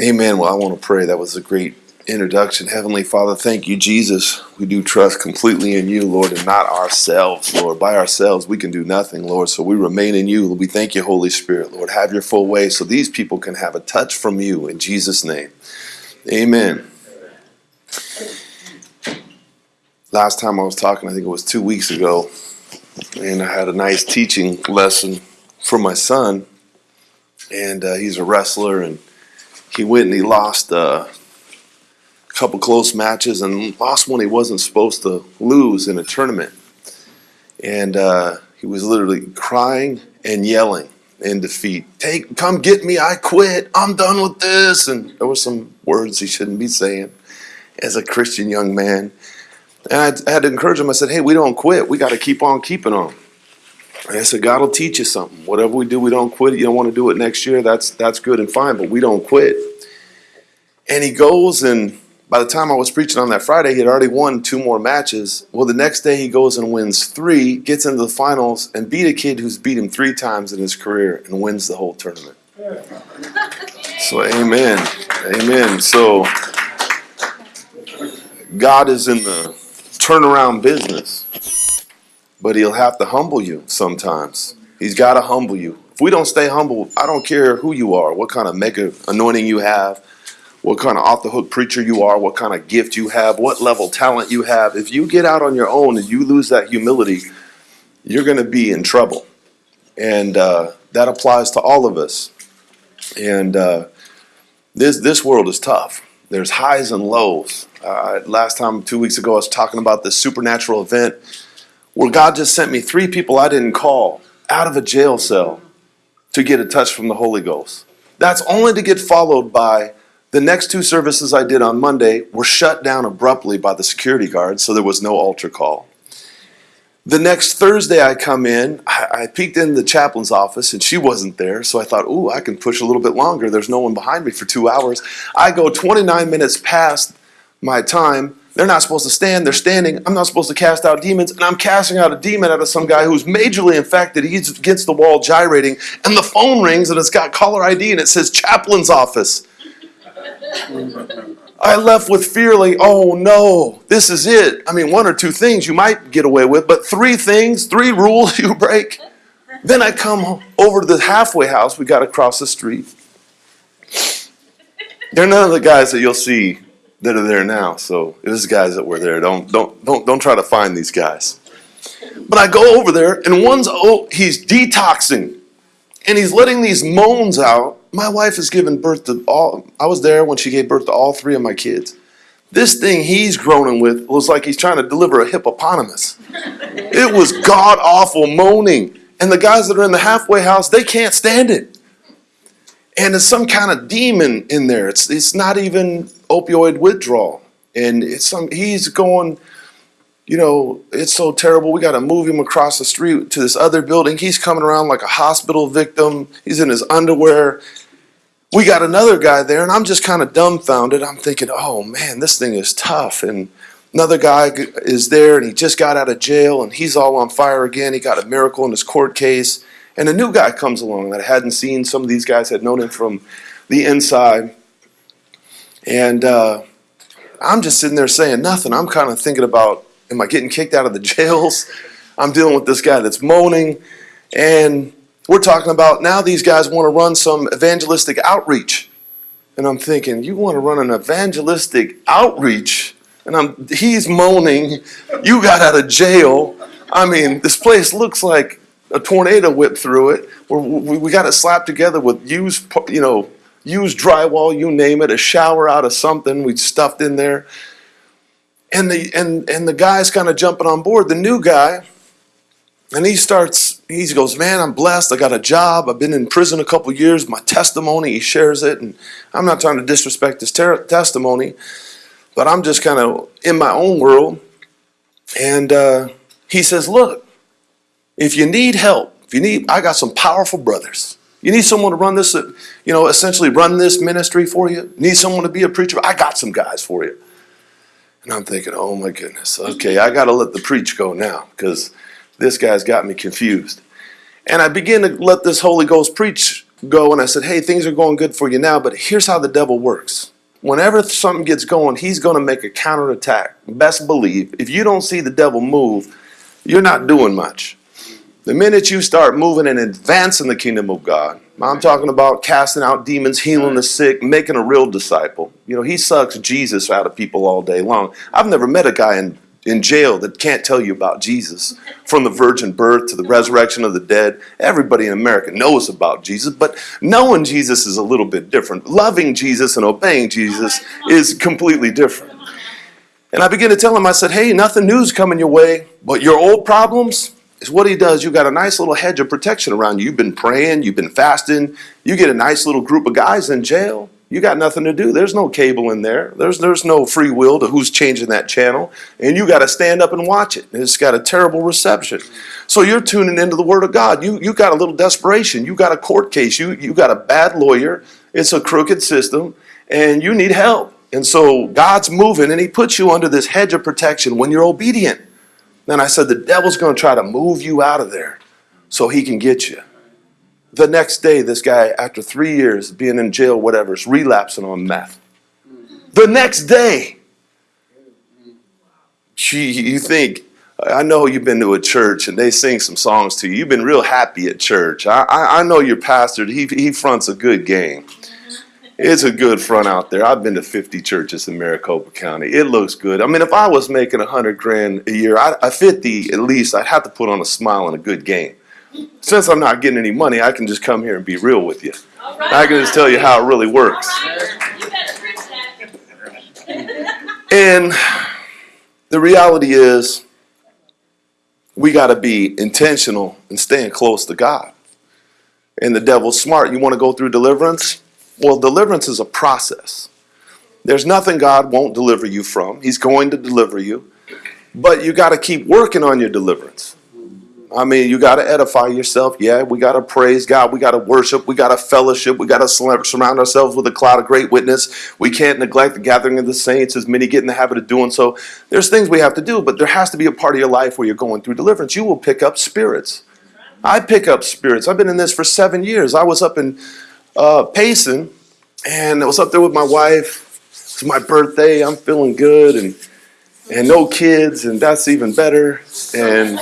Amen. Well, I want to pray. That was a great introduction. Heavenly Father, thank you, Jesus. We do trust completely in you, Lord, and not ourselves, Lord. By ourselves, we can do nothing, Lord. So we remain in you. We thank you, Holy Spirit, Lord. Have your full way so these people can have a touch from you in Jesus' name. Amen. Last time I was talking, I think it was two weeks ago, and I had a nice teaching lesson for my son. And uh, he's a wrestler, and he went and he lost uh, a couple close matches and lost one he wasn't supposed to lose in a tournament. And uh, he was literally crying and yelling in defeat. Take, come get me! I quit! I'm done with this! And there were some words he shouldn't be saying as a Christian young man. And I, I had to encourage him. I said, "Hey, we don't quit. We got to keep on keeping on." And I said, God will teach you something. Whatever we do, we don't quit. You don't want to do it next year. That's that's good and fine, but we don't quit. And he goes, and by the time I was preaching on that Friday, he had already won two more matches. Well, the next day he goes and wins three, gets into the finals, and beat a kid who's beat him three times in his career and wins the whole tournament. So, amen. Amen. So, God is in the turnaround business, but He'll have to humble you sometimes. He's got to humble you. If we don't stay humble, I don't care who you are, what kind of mega anointing you have, what kind of off the hook preacher you are, what kind of gift you have, what level talent you have. If you get out on your own and you lose that humility, you're going to be in trouble. And uh, that applies to all of us. And uh, this this world is tough. There's highs and lows. Uh, last time, two weeks ago, I was talking about this supernatural event where God just sent me three people I didn't call out of a jail cell to get a touch from the Holy Ghost. That's only to get followed by the next two services I did on Monday were shut down abruptly by the security guards, so there was no altar call. The next Thursday I come in, I, I peeked in the chaplain's office and she wasn't there, so I thought, ooh, I can push a little bit longer. There's no one behind me for two hours. I go 29 minutes past my time. They're not supposed to stand, they're standing. I'm not supposed to cast out demons, and I'm casting out a demon out of some guy who's majorly infected. He's against the wall gyrating, and the phone rings and it's got caller ID and it says chaplain's office. I left with fear like, oh no, this is it. I mean, one or two things you might get away with, but three things, three rules you break. Then I come over to the halfway house we got across the street. They're none of the guys that you'll see that are there now. So it is guys that were there. Don't don't don't don't try to find these guys. But I go over there and one's oh he's detoxing and he's letting these moans out my wife has given birth to all, I was there when she gave birth to all three of my kids. This thing he's groaning with was like he's trying to deliver a hippopotamus. it was god awful moaning. And the guys that are in the halfway house, they can't stand it. And it's some kind of demon in there. It's, it's not even opioid withdrawal. And it's some, he's going, you know, it's so terrible. We got to move him across the street to this other building. He's coming around like a hospital victim. He's in his underwear. We got another guy there, and I'm just kind of dumbfounded. I'm thinking, oh man, this thing is tough. And another guy is there, and he just got out of jail, and he's all on fire again. He got a miracle in his court case. And a new guy comes along that I hadn't seen. Some of these guys had known him from the inside. And uh, I'm just sitting there saying nothing. I'm kind of thinking about Am I getting kicked out of the jails? I'm dealing with this guy that's moaning. And we're talking about now these guys want to run some evangelistic outreach. And I'm thinking, you want to run an evangelistic outreach? And I'm he's moaning, you got out of jail. I mean, this place looks like a tornado whipped through it. we we got it slapped together with used, you know, used drywall, you name it, a shower out of something we stuffed in there. And the and and the guy's kind of jumping on board the new guy and he starts he goes man i'm blessed i got a job i've been in prison a couple years my testimony he shares it and i'm not trying to disrespect his testimony but i'm just kind of in my own world and uh, he says look if you need help if you need i got some powerful brothers you need someone to run this you know essentially run this ministry for you need someone to be a preacher i got some guys for you and I'm thinking, oh my goodness, okay, I got to let the preach go now because this guy's got me confused. And I begin to let this Holy Ghost preach go and I said, hey, things are going good for you now, but here's how the devil works. Whenever something gets going, he's going to make a counterattack. Best believe, if you don't see the devil move, you're not doing much. The minute you start moving and advancing the kingdom of God, I'm talking about casting out demons, healing the sick, making a real disciple. You know, he sucks Jesus out of people all day long. I've never met a guy in in jail that can't tell you about Jesus from the virgin birth to the resurrection of the dead. Everybody in America knows about Jesus, but knowing Jesus is a little bit different. Loving Jesus and obeying Jesus is completely different. And I began to tell him, I said, hey, nothing new's coming your way, but your old problems is what he does. You've got a nice little hedge of protection around you. You've been praying, you've been fasting, you get a nice little group of guys in jail you got nothing to do. There's no cable in there. There's there's no free will to who's changing that channel, and you got to stand up and watch it. It's got a terrible reception. So you're tuning into the Word of God. You you got a little desperation. You got a court case. You you got a bad lawyer. It's a crooked system, and you need help. And so God's moving, and He puts you under this hedge of protection when you're obedient. And I said the devil's going to try to move you out of there so he can get you. The next day, this guy, after three years being in jail, whatever, is relapsing on meth. The next day, gee, you think, I know you've been to a church and they sing some songs to you. You've been real happy at church. I, I, I know your pastor, he, he fronts a good game. It's a good front out there. I've been to 50 churches in Maricopa County. It looks good. I mean, if I was making 100 grand a year, I, 50 at least, I'd have to put on a smile and a good game since I'm not getting any money, I can just come here and be real with you. Right. I can just tell you how it really works. and the reality is, we got to be intentional and staying close to God. And the devil's smart. You want to go through deliverance? Well, deliverance is a process. There's nothing God won't deliver you from. He's going to deliver you. But you got to keep working on your deliverance. I mean, you got to edify yourself. Yeah, we got to praise God. We got to worship. We got to fellowship. We got to surround ourselves with a cloud of great witness. We can't neglect the gathering of the saints, as many get in the habit of doing so. There's things we have to do, but there has to be a part of your life where you're going through deliverance. You will pick up spirits. I pick up spirits. I've been in this for seven years. I was up in uh, Payson, and I was up there with my wife. It's my birthday. I'm feeling good, and and no kids, and that's even better. And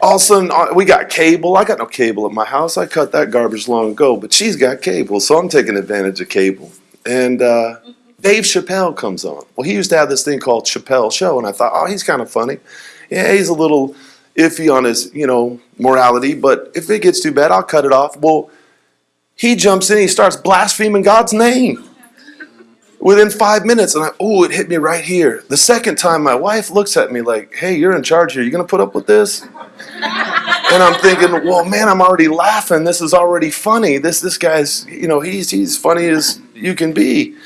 all of a sudden uh, we got cable. I got no cable at my house. I cut that garbage long ago, but she's got cable, so I'm taking advantage of cable. And uh, Dave Chappelle comes on. Well, he used to have this thing called Chappelle Show, and I thought, oh, he's kind of funny. Yeah, he's a little iffy on his, you know, morality, but if it gets too bad, I'll cut it off. Well, he jumps in, he starts blaspheming God's name within five minutes and I, oh, it hit me right here. The second time my wife looks at me like, hey, you're in charge here. You going to put up with this? and I'm thinking, well, man, I'm already laughing. This is already funny. This, this guy's, you know, he's, he's funny as you can be.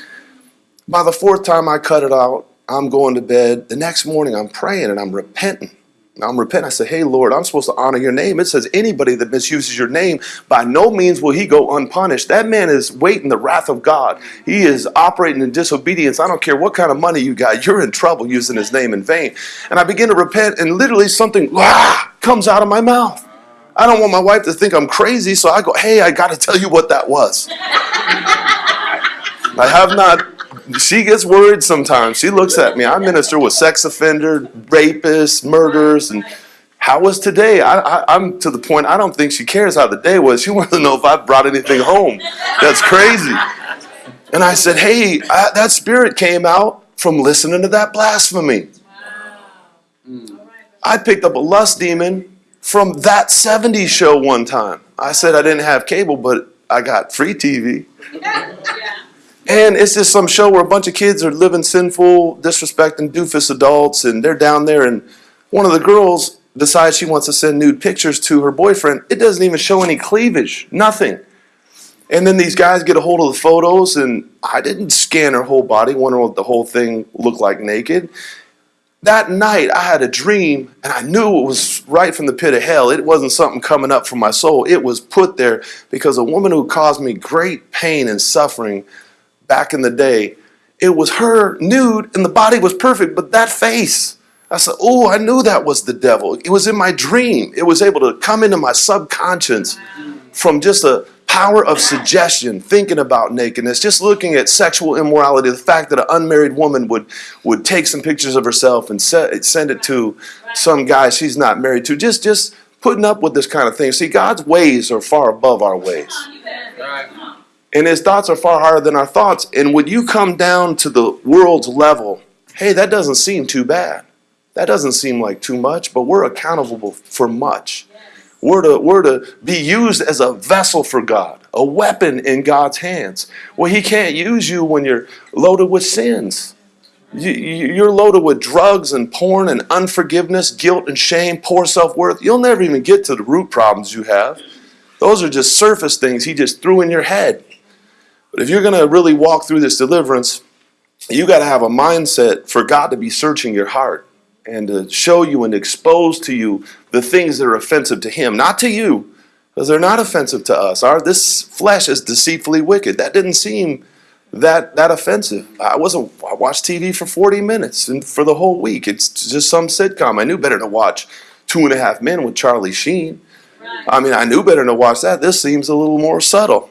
By the fourth time I cut it out, I'm going to bed. The next morning I'm praying and I'm repenting. I'm repenting. I say, hey, Lord, I'm supposed to honor your name. It says anybody that misuses your name, by no means will he go unpunished. That man is waiting the wrath of God. He is operating in disobedience. I don't care what kind of money you got. You're in trouble using his name in vain. And I begin to repent and literally something ah, comes out of my mouth. I don't want my wife to think I'm crazy, so I go, hey, I got to tell you what that was. I have not she gets worried sometimes. She looks at me. I minister with sex offenders, rapists, murderers, and how was today? I, am to the point I don't think she cares how the day was. She wants to know if I brought anything home. That's crazy. And I said, hey, I, that spirit came out from listening to that blasphemy. I picked up a lust demon from that 70s show one time. I said I didn't have cable, but I got free TV. And it's just some show where a bunch of kids are living sinful, disrespecting doofus adults, and they're down there, and one of the girls decides she wants to send nude pictures to her boyfriend. It doesn't even show any cleavage, nothing. And then these guys get a hold of the photos, and I didn't scan her whole body, wonder what the whole thing looked like naked. That night, I had a dream, and I knew it was right from the pit of hell. It wasn't something coming up from my soul. It was put there because a woman who caused me great pain and suffering back in the day, it was her nude and the body was perfect, but that face, I said, oh, I knew that was the devil. It was in my dream. It was able to come into my subconscious from just a power of suggestion, thinking about nakedness, just looking at sexual immorality, the fact that an unmarried woman would, would take some pictures of herself and se- send it to some guy she's not married to, just, just putting up with this kind of thing. See, God's ways are far above our ways. And his thoughts are far higher than our thoughts. And when you come down to the world's level, hey, that doesn't seem too bad. That doesn't seem like too much, but we're accountable for much. We're to, we're to be used as a vessel for God, a weapon in God's hands. Well, He can't use you when you're loaded with sins. You, you- you're loaded with drugs and porn and unforgiveness, guilt and shame, poor self worth. You'll never even get to the root problems you have. Those are just surface things He just threw in your head. But if you're going to really walk through this deliverance, you got to have a mindset for God to be searching your heart and to show you and expose to you the things that are offensive to Him, not to you, because they're not offensive to us. Our this flesh is deceitfully wicked. That didn't seem that that offensive. I wasn't. I watched TV for 40 minutes and for the whole week. It's just some sitcom. I knew better to watch Two and a Half Men with Charlie Sheen. I mean, I knew better to watch that. This seems a little more subtle.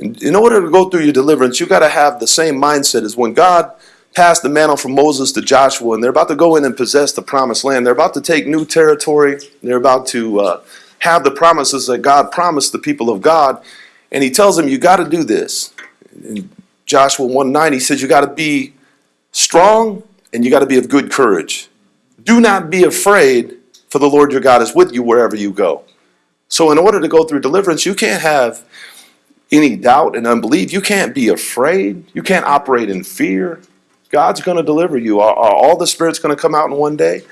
In order to go through your deliverance, you got to have the same mindset as when God passed the mantle from Moses to Joshua, and they're about to go in and possess the promised land. They're about to take new territory. They're about to uh, have the promises that God promised the people of God. And He tells them, You got to do this. In Joshua 1 9, He says, You got to be strong and you got to be of good courage. Do not be afraid, for the Lord your God is with you wherever you go. So, in order to go through deliverance, you can't have any doubt and unbelief. You can't be afraid. You can't operate in fear. God's going to deliver you. Are, are all the spirits going to come out in one day?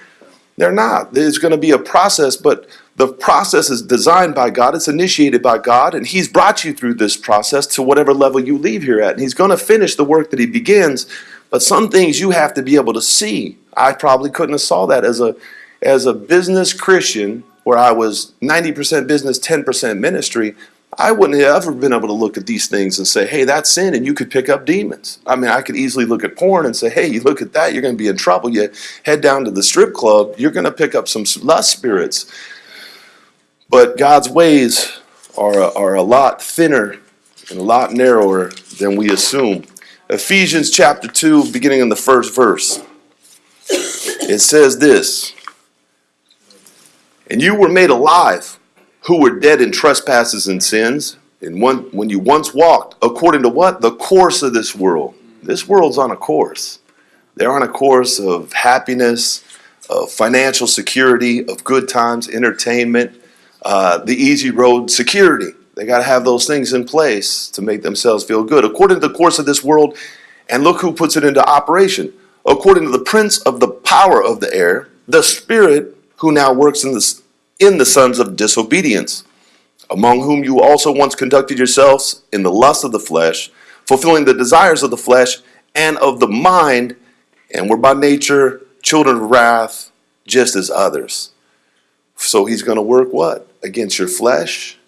They're not. There's going to be a process, but the process is designed by God. It's initiated by God, and He's brought you through this process to whatever level you leave here at. And He's going to finish the work that He begins. But some things you have to be able to see. I probably couldn't have saw that as a as a business Christian, where I was 90% business, 10% ministry. I wouldn't have ever been able to look at these things and say, hey, that's sin, and you could pick up demons. I mean, I could easily look at porn and say, hey, you look at that, you're going to be in trouble. You head down to the strip club, you're going to pick up some lust spirits. But God's ways are, are a lot thinner and a lot narrower than we assume. Ephesians chapter 2, beginning in the first verse, it says this And you were made alive who were dead in trespasses and sins, and one, when you once walked according to what? The course of this world. This world's on a course. They're on a course of happiness, of financial security, of good times, entertainment, uh, the easy road security. They got to have those things in place to make themselves feel good. According to the course of this world, and look who puts it into operation. According to the prince of the power of the air, the spirit who now works in the, in the sons of disobedience, among whom you also once conducted yourselves in the lust of the flesh, fulfilling the desires of the flesh and of the mind, and were by nature children of wrath, just as others. So he's going to work what? Against your flesh,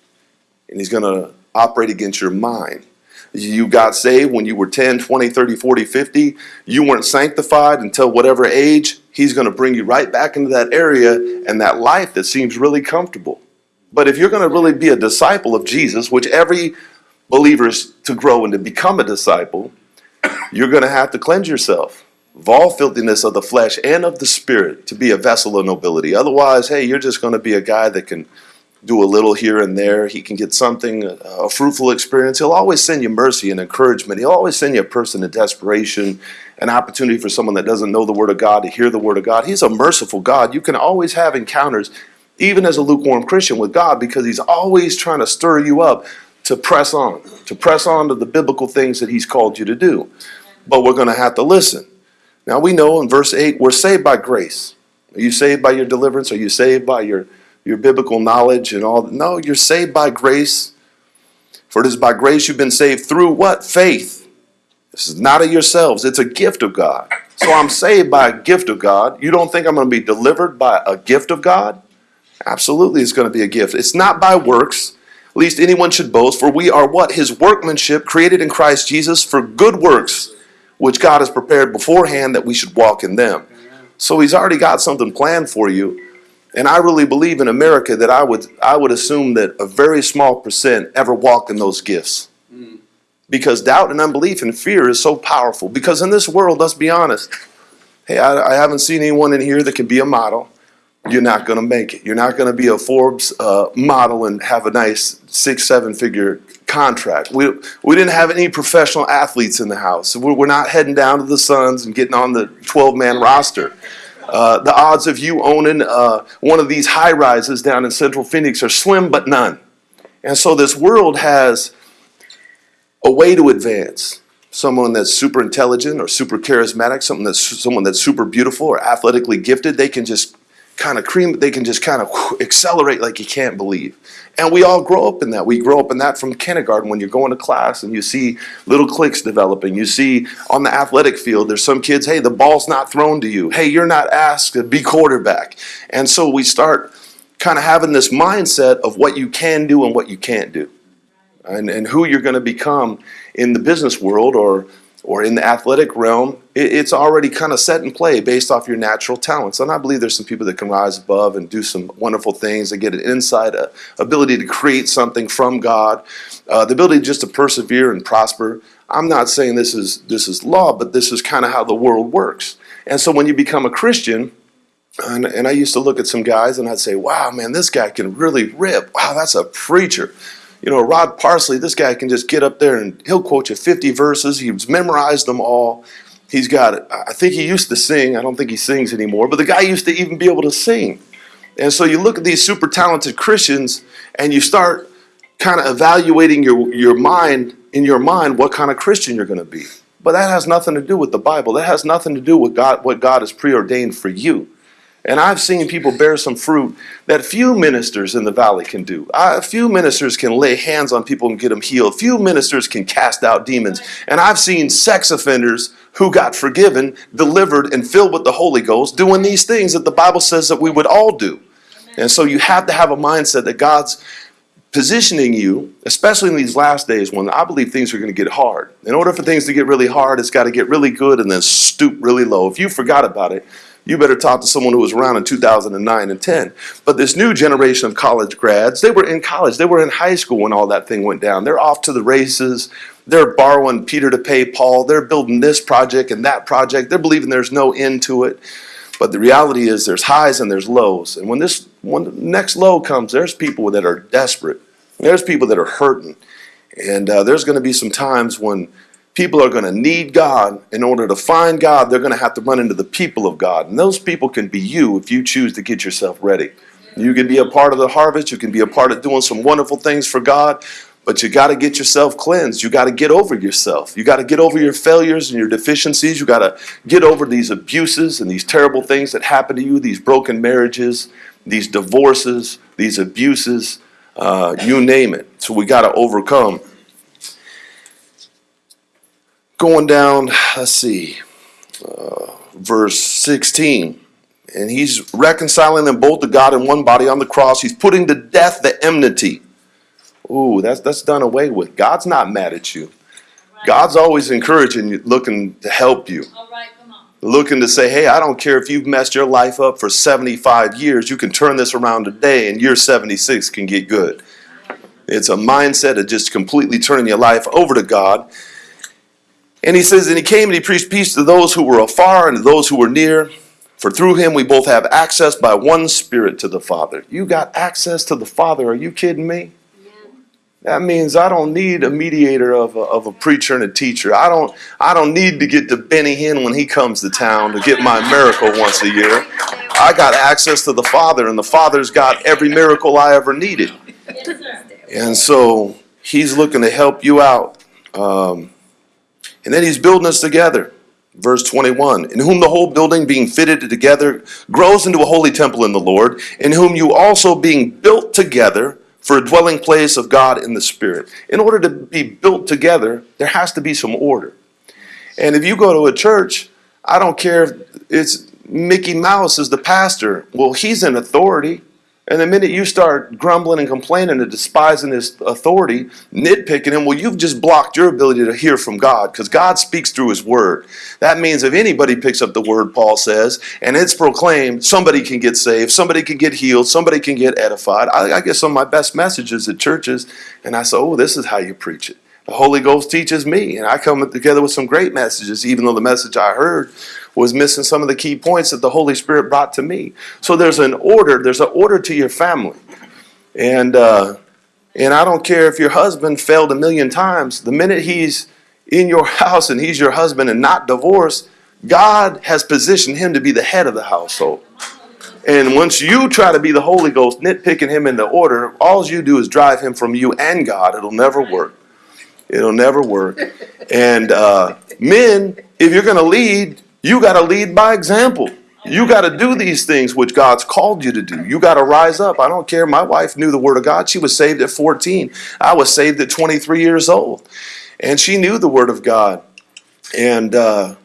and he's going to operate against your mind. You got saved when you were 10, 20, 30, 40, 50. You weren't sanctified until whatever age. He's going to bring you right back into that area and that life that seems really comfortable. But if you're going to really be a disciple of Jesus, which every believer is to grow and to become a disciple, you're going to have to cleanse yourself of all filthiness of the flesh and of the spirit to be a vessel of nobility. Otherwise, hey, you're just going to be a guy that can do a little here and there. He can get something, a fruitful experience. He'll always send you mercy and encouragement. He'll always send you a person in desperation, an opportunity for someone that doesn't know the Word of God to hear the Word of God. He's a merciful God. You can always have encounters, even as a lukewarm Christian, with God because He's always trying to stir you up to press on, to press on to the biblical things that He's called you to do. But we're going to have to listen. Now we know in verse 8, we're saved by grace. Are you saved by your deliverance? Are you saved by your your biblical knowledge and all. No, you're saved by grace. For it is by grace you've been saved through what? Faith. This is not of yourselves, it's a gift of God. So I'm saved by a gift of God. You don't think I'm going to be delivered by a gift of God? Absolutely, it's going to be a gift. It's not by works, least anyone should boast, for we are what? His workmanship, created in Christ Jesus for good works, which God has prepared beforehand that we should walk in them. So He's already got something planned for you. And I really believe in America that I would I would assume that a very small percent ever walk in those gifts. Because doubt and unbelief and fear is so powerful. Because in this world, let's be honest, hey, I, I haven't seen anyone in here that can be a model. You're not going to make it. You're not going to be a Forbes uh, model and have a nice six, seven figure contract. We, we didn't have any professional athletes in the house. We're, we're not heading down to the Suns and getting on the 12 man roster. Uh, the odds of you owning uh, one of these high rises down in central Phoenix are slim but none. And so this world has a way to advance. Someone that's super intelligent or super charismatic, someone that's someone that's super beautiful or athletically gifted, they can just kind of cream, they can just kind of accelerate like you can't believe. And we all grow up in that. We grow up in that from kindergarten when you're going to class and you see little cliques developing. You see on the athletic field, there's some kids, hey, the ball's not thrown to you. Hey, you're not asked to be quarterback. And so we start kind of having this mindset of what you can do and what you can't do and, and who you're going to become in the business world or or in the athletic realm, it, it's already kind of set in play based off your natural talents. And I believe there's some people that can rise above and do some wonderful things and get an insight, a ability to create something from God, uh, the ability just to persevere and prosper. I'm not saying this is this is law, but this is kind of how the world works. And so when you become a Christian, and, and I used to look at some guys and I'd say, wow, man, this guy can really rip. Wow, that's a preacher you know, Rod Parsley, this guy can just get up there and he'll quote you 50 verses. He's memorized them all. He's got. I think he used to sing. I don't think he sings anymore, but the guy used to even be able to sing. And so you look at these super talented Christians and you start kind of evaluating your, your mind, in your mind, what kind of Christian you're going to be. But that has nothing to do with the Bible. That has nothing to do with God, what God has preordained for you. And I've seen people bear some fruit that few ministers in the valley can do. A few ministers can lay hands on people and get them healed. Few ministers can cast out demons. And I've seen sex offenders who got forgiven, delivered, and filled with the Holy Ghost doing these things that the Bible says that we would all do. And so you have to have a mindset that God's positioning you, especially in these last days when I believe things are going to get hard. In order for things to get really hard, it's got to get really good and then stoop really low. If you forgot about it, you better talk to someone who was around in 2009 and 10. But this new generation of college grads, they were in college, they were in high school when all that thing went down. They're off to the races. They're borrowing Peter to pay Paul. They're building this project and that project. They're believing there's no end to it. But the reality is there's highs and there's lows. And when this when the next low comes, there's people that are desperate. There's people that are hurting. And uh, there's going to be some times when people are going to need God. In order to find God, they're going to have to run into the people of God. And those people can be you if you choose to get yourself ready. You can be a part of the harvest. You can be a part of doing some wonderful things for God. But you got to get yourself cleansed. You got to get over yourself. You got to get over your failures and your deficiencies. You got to get over these abuses and these terrible things that happen to you, these broken marriages, these divorces, these abuses, uh, you name it. So we got to overcome going down, let's see, uh, verse 16. And he's reconciling them both to God in one body on the cross. He's putting to death the enmity. Ooh, that's, that's done away with. God's not mad at you. God's always encouraging you, looking to help you. Looking to say, hey, I don't care if you've messed your life up for 75 years, you can turn this around today and year 76 can get good. It's a mindset of just completely turning your life over to God and he says, And he came and he preached peace to those who were afar and to those who were near. For through him we both have access by one Spirit to the Father. You got access to the Father. Are you kidding me? That means I don't need a mediator of a, of a preacher and a teacher. I don't I don't need to get to Benny Hinn when he comes to town to get my miracle once a year. I got access to the Father, and the Father's got every miracle I ever needed. And so he's looking to help you out. Um, and then he's building us together. Verse 21 In whom the whole building being fitted together grows into a holy temple in the Lord, in whom you also being built together for a dwelling place of God in the Spirit. In order to be built together, there has to be some order. And if you go to a church, I don't care if it's Mickey Mouse is the pastor. Well, he's in authority. And the minute you start grumbling and complaining and despising his authority, nitpicking him, well, you've just blocked your ability to hear from God because God speaks through his word. That means if anybody picks up the word, Paul says, and it's proclaimed, somebody can get saved, somebody can get healed, somebody can get edified. I, I get some of my best messages at churches, and I say, oh, this is how you preach it. The Holy Ghost teaches me, and I come together with some great messages, even though the message I heard was missing some of the key points that the Holy Spirit brought to me. So there's an order, there's an order to your family. And uh, and I don't care if your husband failed a million times, the minute he's in your house and he's your husband and not divorced, God has positioned him to be the head of the household. And once you try to be the Holy Ghost, nitpicking him into order, all you do is drive him from you and God. It'll never work. It'll never work. And uh, men, if you're going to lead, you got to lead by example. You got to do these things which God's called you to do. You got to rise up. I don't care. My wife knew the Word of God. She was saved at 14. I was saved at 23 years old. And she knew the Word of God. And uh,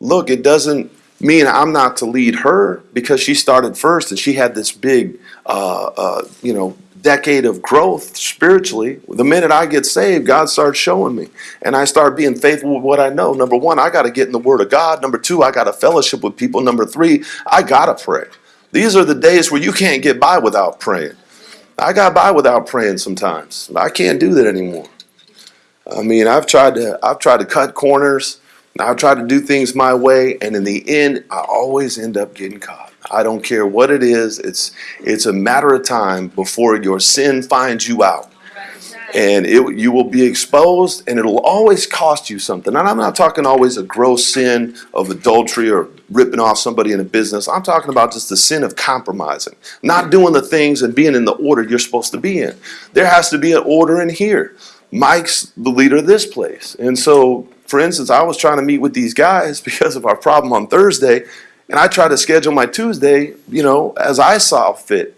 look, it doesn't mean I'm not to lead her because she started first and she had this big, uh, uh, you know, decade of growth spiritually. The minute I get saved, God starts showing me. And I start being faithful with what I know. Number one, I got to get in the Word of God. Number two, I got to fellowship with people. Number three, I got to pray. These are the days where you can't get by without praying. I got by without praying sometimes. I can't do that anymore. I mean, I've tried to I've tried to cut corners. I've tried to do things my way, and in the end, I always end up getting caught. I don't care what it is. It's it's a matter of time before your sin finds you out. And it, you will be exposed, and it'll always cost you something. And I'm not talking always a gross sin of adultery or ripping off somebody in a business. I'm talking about just the sin of compromising, not doing the things and being in the order you're supposed to be in. There has to be an order in here. Mike's the leader of this place. And so, for instance, I was trying to meet with these guys because of our problem on Thursday, and I tried to schedule my Tuesday, you know, as I saw fit.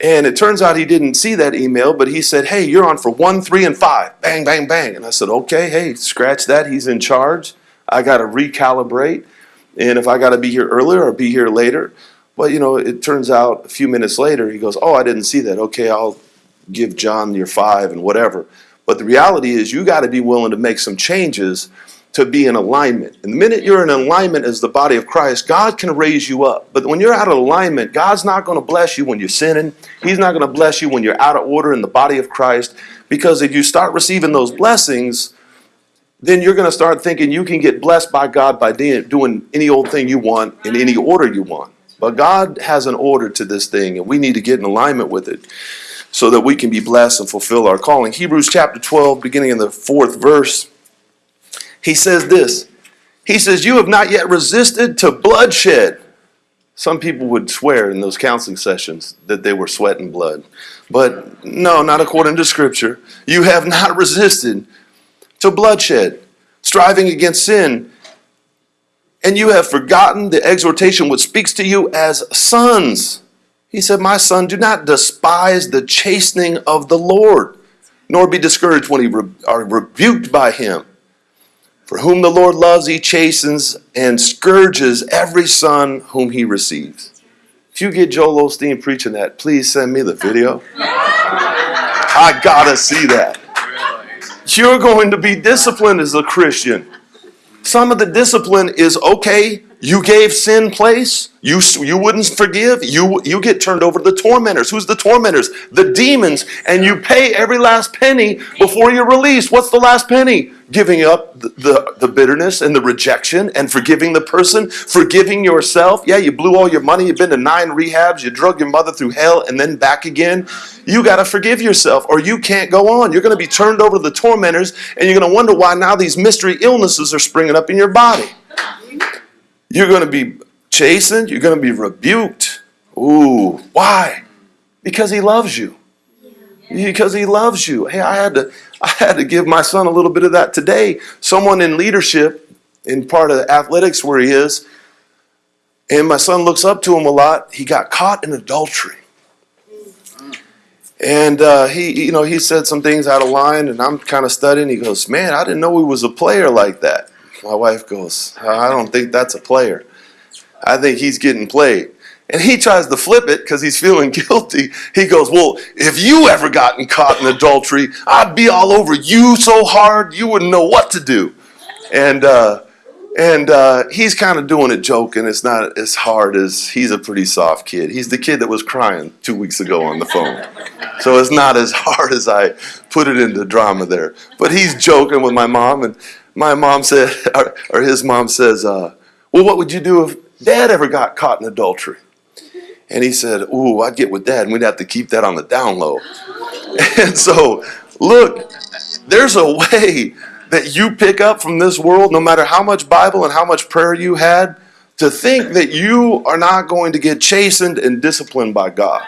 And it turns out he didn't see that email, but he said, Hey, you're on for one, three, and five. Bang, bang, bang. And I said, Okay, hey, scratch that. He's in charge. I got to recalibrate. And if I got to be here earlier or be here later. But, you know, it turns out a few minutes later, he goes, Oh, I didn't see that. Okay, I'll give John your five and whatever. But the reality is, you got to be willing to make some changes to be in alignment. And the minute you're in alignment as the body of Christ, God can raise you up. But when you're out of alignment, God's not going to bless you when you're sinning. He's not going to bless you when you're out of order in the body of Christ. Because if you start receiving those blessings, then you're going to start thinking you can get blessed by God by doing any old thing you want in any order you want. But God has an order to this thing, and we need to get in alignment with it so that we can be blessed and fulfill our calling. Hebrews chapter 12, beginning in the fourth verse he says this He says, You have not yet resisted to bloodshed. Some people would swear in those counseling sessions that they were sweating blood. But no, not according to Scripture. You have not resisted to bloodshed, striving against sin. And you have forgotten the exhortation which speaks to you as sons. He said, My son, do not despise the chastening of the Lord, nor be discouraged when you are rebuked by him. For whom the Lord loves, he chastens and scourges every son whom he receives. If you get Joel Osteen preaching that, please send me the video. I gotta see that. You're going to be disciplined as a Christian. Some of the discipline is okay, you gave sin place. You, you wouldn't forgive. You, you get turned over to the tormentors. Who's the tormentors? The demons. And you pay every last penny before you're released. What's the last penny? Giving up the, the, the bitterness and the rejection and forgiving the person, forgiving yourself. Yeah, you blew all your money. You've been to nine rehabs. You drug your mother through hell and then back again. You got to forgive yourself or you can't go on. You're going to be turned over to the tormentors and you're going to wonder why now these mystery illnesses are springing up in your body. You're going to be chastened. You're going to be rebuked. Ooh, why? Because he loves you. Because he loves you. Hey, I had to I had to give my son a little bit of that today. Someone in leadership in part of athletics where he is, and my son looks up to him a lot. He got caught in adultery. And uh, he, you know, he said some things out of line, and I'm kind of studying. He goes, "Man, I didn't know he was a player like that." My wife goes, I don't think that's a player. I think he's getting played. And he tries to flip it because he's feeling guilty. He goes, Well, if you ever gotten caught in adultery, I'd be all over you so hard you wouldn't know what to do. And uh, and uh, he's kind of doing it joking. It's not as hard as he's a pretty soft kid. He's the kid that was crying two weeks ago on the phone. So it's not as hard as I put it into drama there. But he's joking with my mom, and my mom said, or, or his mom says, uh, Well, what would you do if dad ever got caught in adultery? And he said, Ooh, I'd get with dad, and we'd have to keep that on the down low. And so, look, there's a way that you pick up from this world, no matter how much Bible and how much prayer you had, to think that you are not going to get chastened and disciplined by God.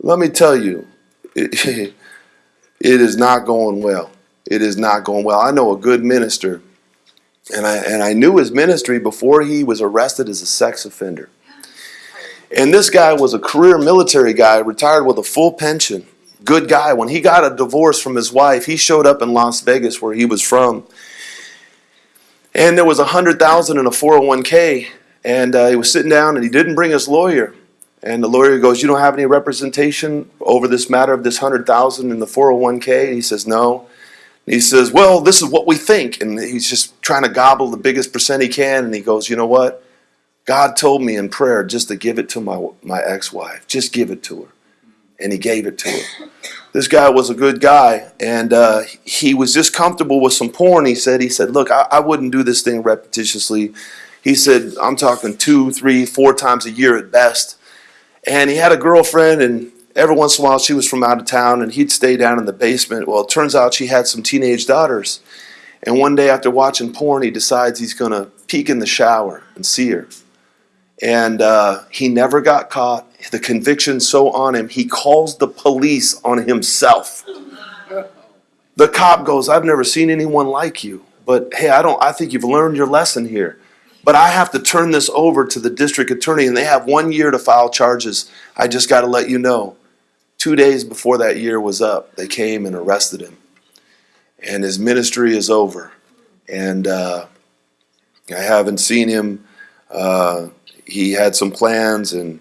Let me tell you, it, it is not going well. It is not going well. I know a good minister, and I, and I knew his ministry before he was arrested as a sex offender. And this guy was a career military guy, retired with a full pension good guy. When he got a divorce from his wife, he showed up in Las Vegas where he was from. And there was a hundred thousand in a 401k. And uh, he was sitting down and he didn't bring his lawyer. And the lawyer goes, You don't have any representation over this matter of this hundred thousand in the 401k? And he says, No. He says, Well, this is what we think. And he's just trying to gobble the biggest percent he can. And he goes, You know what? God told me in prayer just to give it to my, my ex wife. Just give it to her and he gave it to her. This guy was a good guy, and uh, he was just comfortable with some porn. He said, "He said, look, I, I wouldn't do this thing repetitiously." He said, "I'm talking two, three, four times a year at best." And he had a girlfriend, and every once in a while she was from out of town, and he'd stay down in the basement. Well, it turns out she had some teenage daughters, and one day after watching porn, he decides he's going to peek in the shower and see her. And uh, he never got caught the conviction so on him, he calls the police on himself. The cop goes, I've never seen anyone like you, but hey, I don't I think you've learned your lesson here. But I have to turn this over to the district attorney and they have 1 year to file charges. I just got to let you know. 2 days before that year was up, they came and arrested him. And his ministry is over. And uh, I haven't seen him. Uh, he had some plans and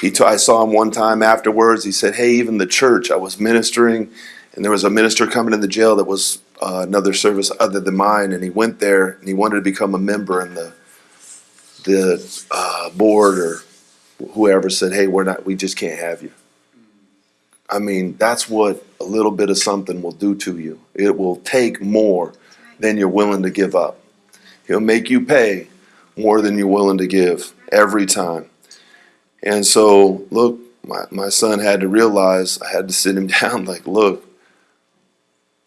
he t- I saw him one time afterwards. He said, "Hey, even the church, I was ministering, and there was a minister coming in the jail that was uh, another service other than mine, and he went there and he wanted to become a member, and the the uh, board or whoever said, "Hey, we're not. We just can't have you." I mean, that's what a little bit of something will do to you. It will take more than you're willing to give up. He'll make you pay more than you're willing to give every time. And so, look, my, my son had to realize I had to sit him down like, look,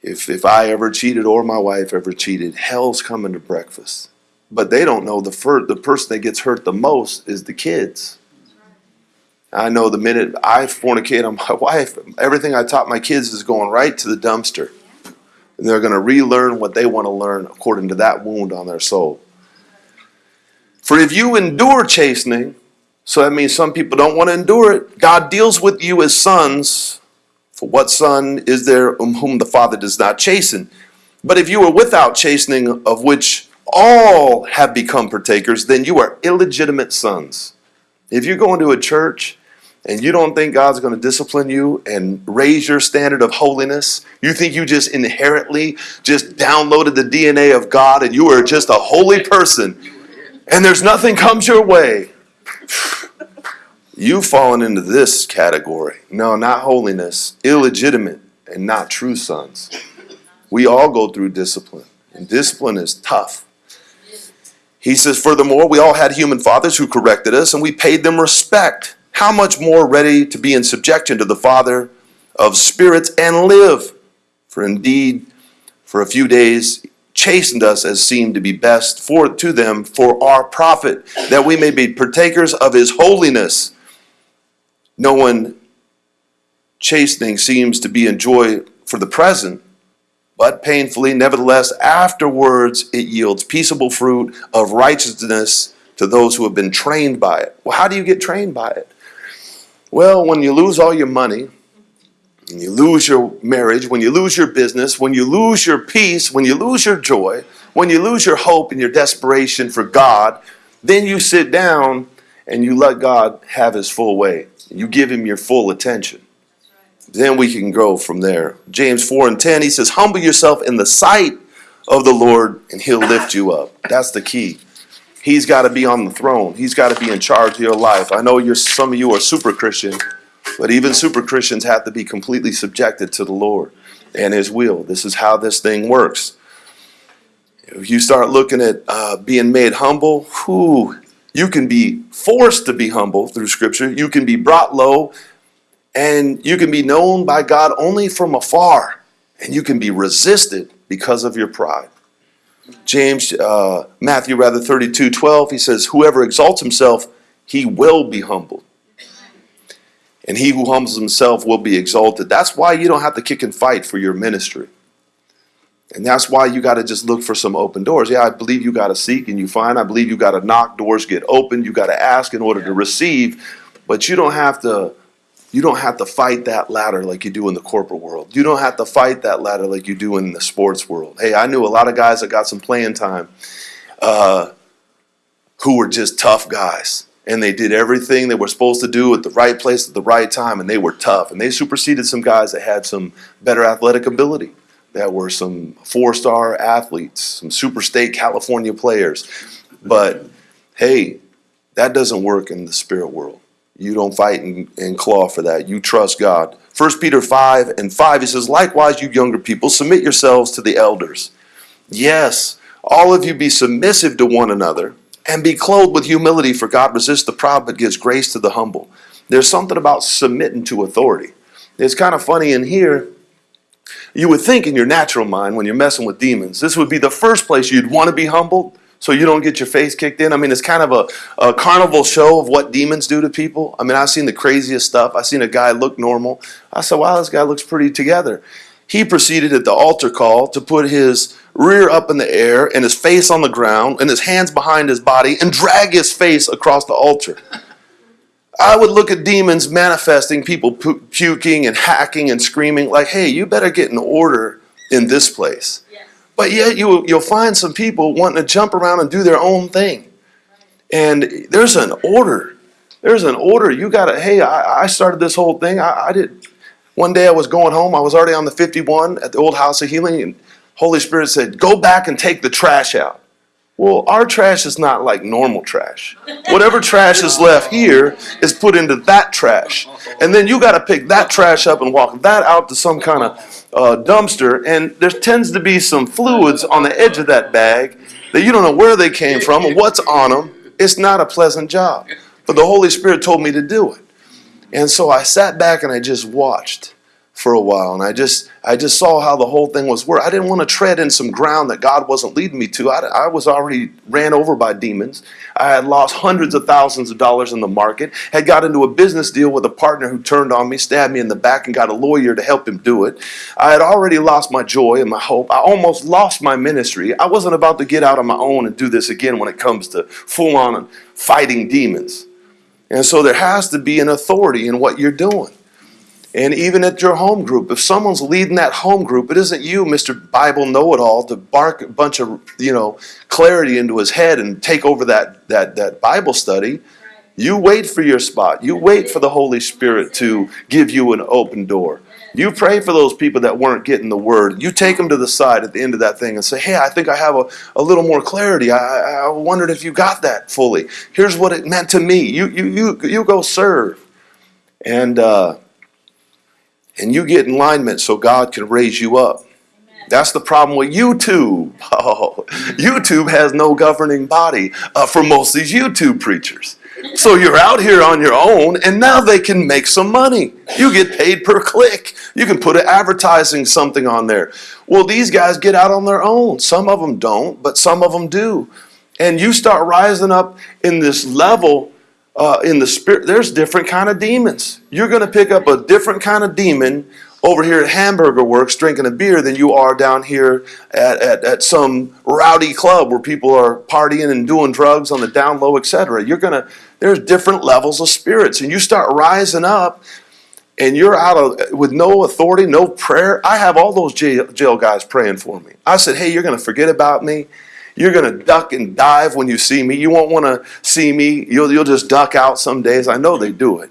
if, if I ever cheated or my wife ever cheated, hell's coming to breakfast. But they don't know the, fir- the person that gets hurt the most is the kids. I know the minute I fornicate on my wife, everything I taught my kids is going right to the dumpster. And they're going to relearn what they want to learn according to that wound on their soul. For if you endure chastening, so that means some people don't want to endure it. God deals with you as sons. For what son is there whom the Father does not chasten? But if you are without chastening, of which all have become partakers, then you are illegitimate sons. If you go into a church and you don't think God's going to discipline you and raise your standard of holiness, you think you just inherently just downloaded the DNA of God and you are just a holy person, and there's nothing comes your way, You've fallen into this category. No, not holiness, illegitimate, and not true sons. We all go through discipline, and discipline is tough. He says, Furthermore, we all had human fathers who corrected us, and we paid them respect. How much more ready to be in subjection to the Father of spirits and live? For indeed, for a few days chastened us as seemed to be best for to them for our profit, that we may be partakers of his holiness. No one chastening seems to be enjoyed for the present, but painfully, nevertheless, afterwards it yields peaceable fruit of righteousness to those who have been trained by it. Well, how do you get trained by it? Well, when you lose all your money, when you lose your marriage, when you lose your business, when you lose your peace, when you lose your joy, when you lose your hope and your desperation for God, then you sit down and you let God have his full way. You give him your full attention. Then we can grow from there. James 4 and 10, he says, Humble yourself in the sight of the Lord, and he'll lift you up. That's the key. He's got to be on the throne. He's got to be in charge of your life. I know you're some of you are super Christian, but even super Christians have to be completely subjected to the Lord and His will. This is how this thing works. If you start looking at uh, being made humble, whew, you can be forced to be humble through Scripture. You can be brought low, and you can be known by God only from afar, and you can be resisted because of your pride. James, uh, Matthew rather 32, 12, he says, Whoever exalts himself, he will be humbled. And he who humbles himself will be exalted. That's why you don't have to kick and fight for your ministry. And that's why you got to just look for some open doors. Yeah, I believe you got to seek and you find. I believe you got to knock, doors get opened. You got to ask in order to receive. But you don't have to you don't have to fight that ladder like you do in the corporate world. You don't have to fight that ladder like you do in the sports world. Hey, I knew a lot of guys that got some playing time uh, who were just tough guys. And they did everything they were supposed to do at the right place at the right time, and they were tough. And they superseded some guys that had some better athletic ability, that were some four star athletes, some super state California players. But hey, that doesn't work in the spirit world. You don't fight and, and claw for that. You trust God. 1 Peter 5 and 5, he says, Likewise, you younger people, submit yourselves to the elders. Yes, all of you be submissive to one another and be clothed with humility, for God resists the proud but gives grace to the humble. There's something about submitting to authority. It's kind of funny in here. You would think in your natural mind when you're messing with demons, this would be the first place you'd want to be humbled so you don't get your face kicked in. I mean, it's kind of a, a carnival show of what demons do to people. I mean, I've seen the craziest stuff. I've seen a guy look normal. I said, wow, this guy looks pretty together. He proceeded at the altar call to put his rear up in the air and his face on the ground and his hands behind his body and drag his face across the altar. I would look at demons manifesting, people pu- puking and hacking and screaming, like, hey, you better get in order in this place. But yet you, you'll find some people wanting to jump around and do their own thing. And there's an order. There's an order. You got to, hey, I, I started this whole thing. I, I did. One day I was going home. I was already on the 51 at the old house of healing. And Holy Spirit said, go back and take the trash out. Well, our trash is not like normal trash. Whatever trash is left here is put into that trash. And then you got to pick that trash up and walk that out to some kind of uh, dumpster. And there tends to be some fluids on the edge of that bag that you don't know where they came from or what's on them. It's not a pleasant job. But the Holy Spirit told me to do it. And so I sat back and I just watched for a while and I just I just saw how the whole thing was work. I didn't want to tread in some ground that God wasn't leading me to. I, I was already ran over by demons. I had lost hundreds of thousands of dollars in the market. Had got into a business deal with a partner who turned on me, stabbed me in the back, and got a lawyer to help him do it. I had already lost my joy and my hope. I almost lost my ministry. I wasn't about to get out on my own and do this again when it comes to full on fighting demons. And so there has to be an authority in what you're doing. And even at your home group, if someone's leading that home group, it isn't you, Mr. Bible know-it-all, to bark a bunch of you know clarity into his head and take over that that that Bible study. You wait for your spot. You wait for the Holy Spirit to give you an open door. You pray for those people that weren't getting the word. You take them to the side at the end of that thing and say, Hey, I think I have a, a little more clarity. I, I wondered if you got that fully. Here's what it meant to me. You, you, you, you go serve. And, uh, and you get alignment so God can raise you up. That's the problem with YouTube. Oh, YouTube has no governing body uh, for most of these YouTube preachers. So you're out here on your own, and now they can make some money. You get paid per click. You can put an advertising something on there. Well, these guys get out on their own. Some of them don't, but some of them do. And you start rising up in this level uh, in the spirit, there's different kind of demons. You're going to pick up a different kind of demon over here at Hamburger Works drinking a beer than you are down here at, at, at some rowdy club where people are partying and doing drugs on the down low, etc. You're gonna there's different levels of spirits, and you start rising up, and you're out of with no authority, no prayer. I have all those jail, jail guys praying for me. I said, "Hey, you're gonna forget about me." You're gonna duck and dive when you see me. You won't want to see me. You'll you'll just duck out some days. I know they do it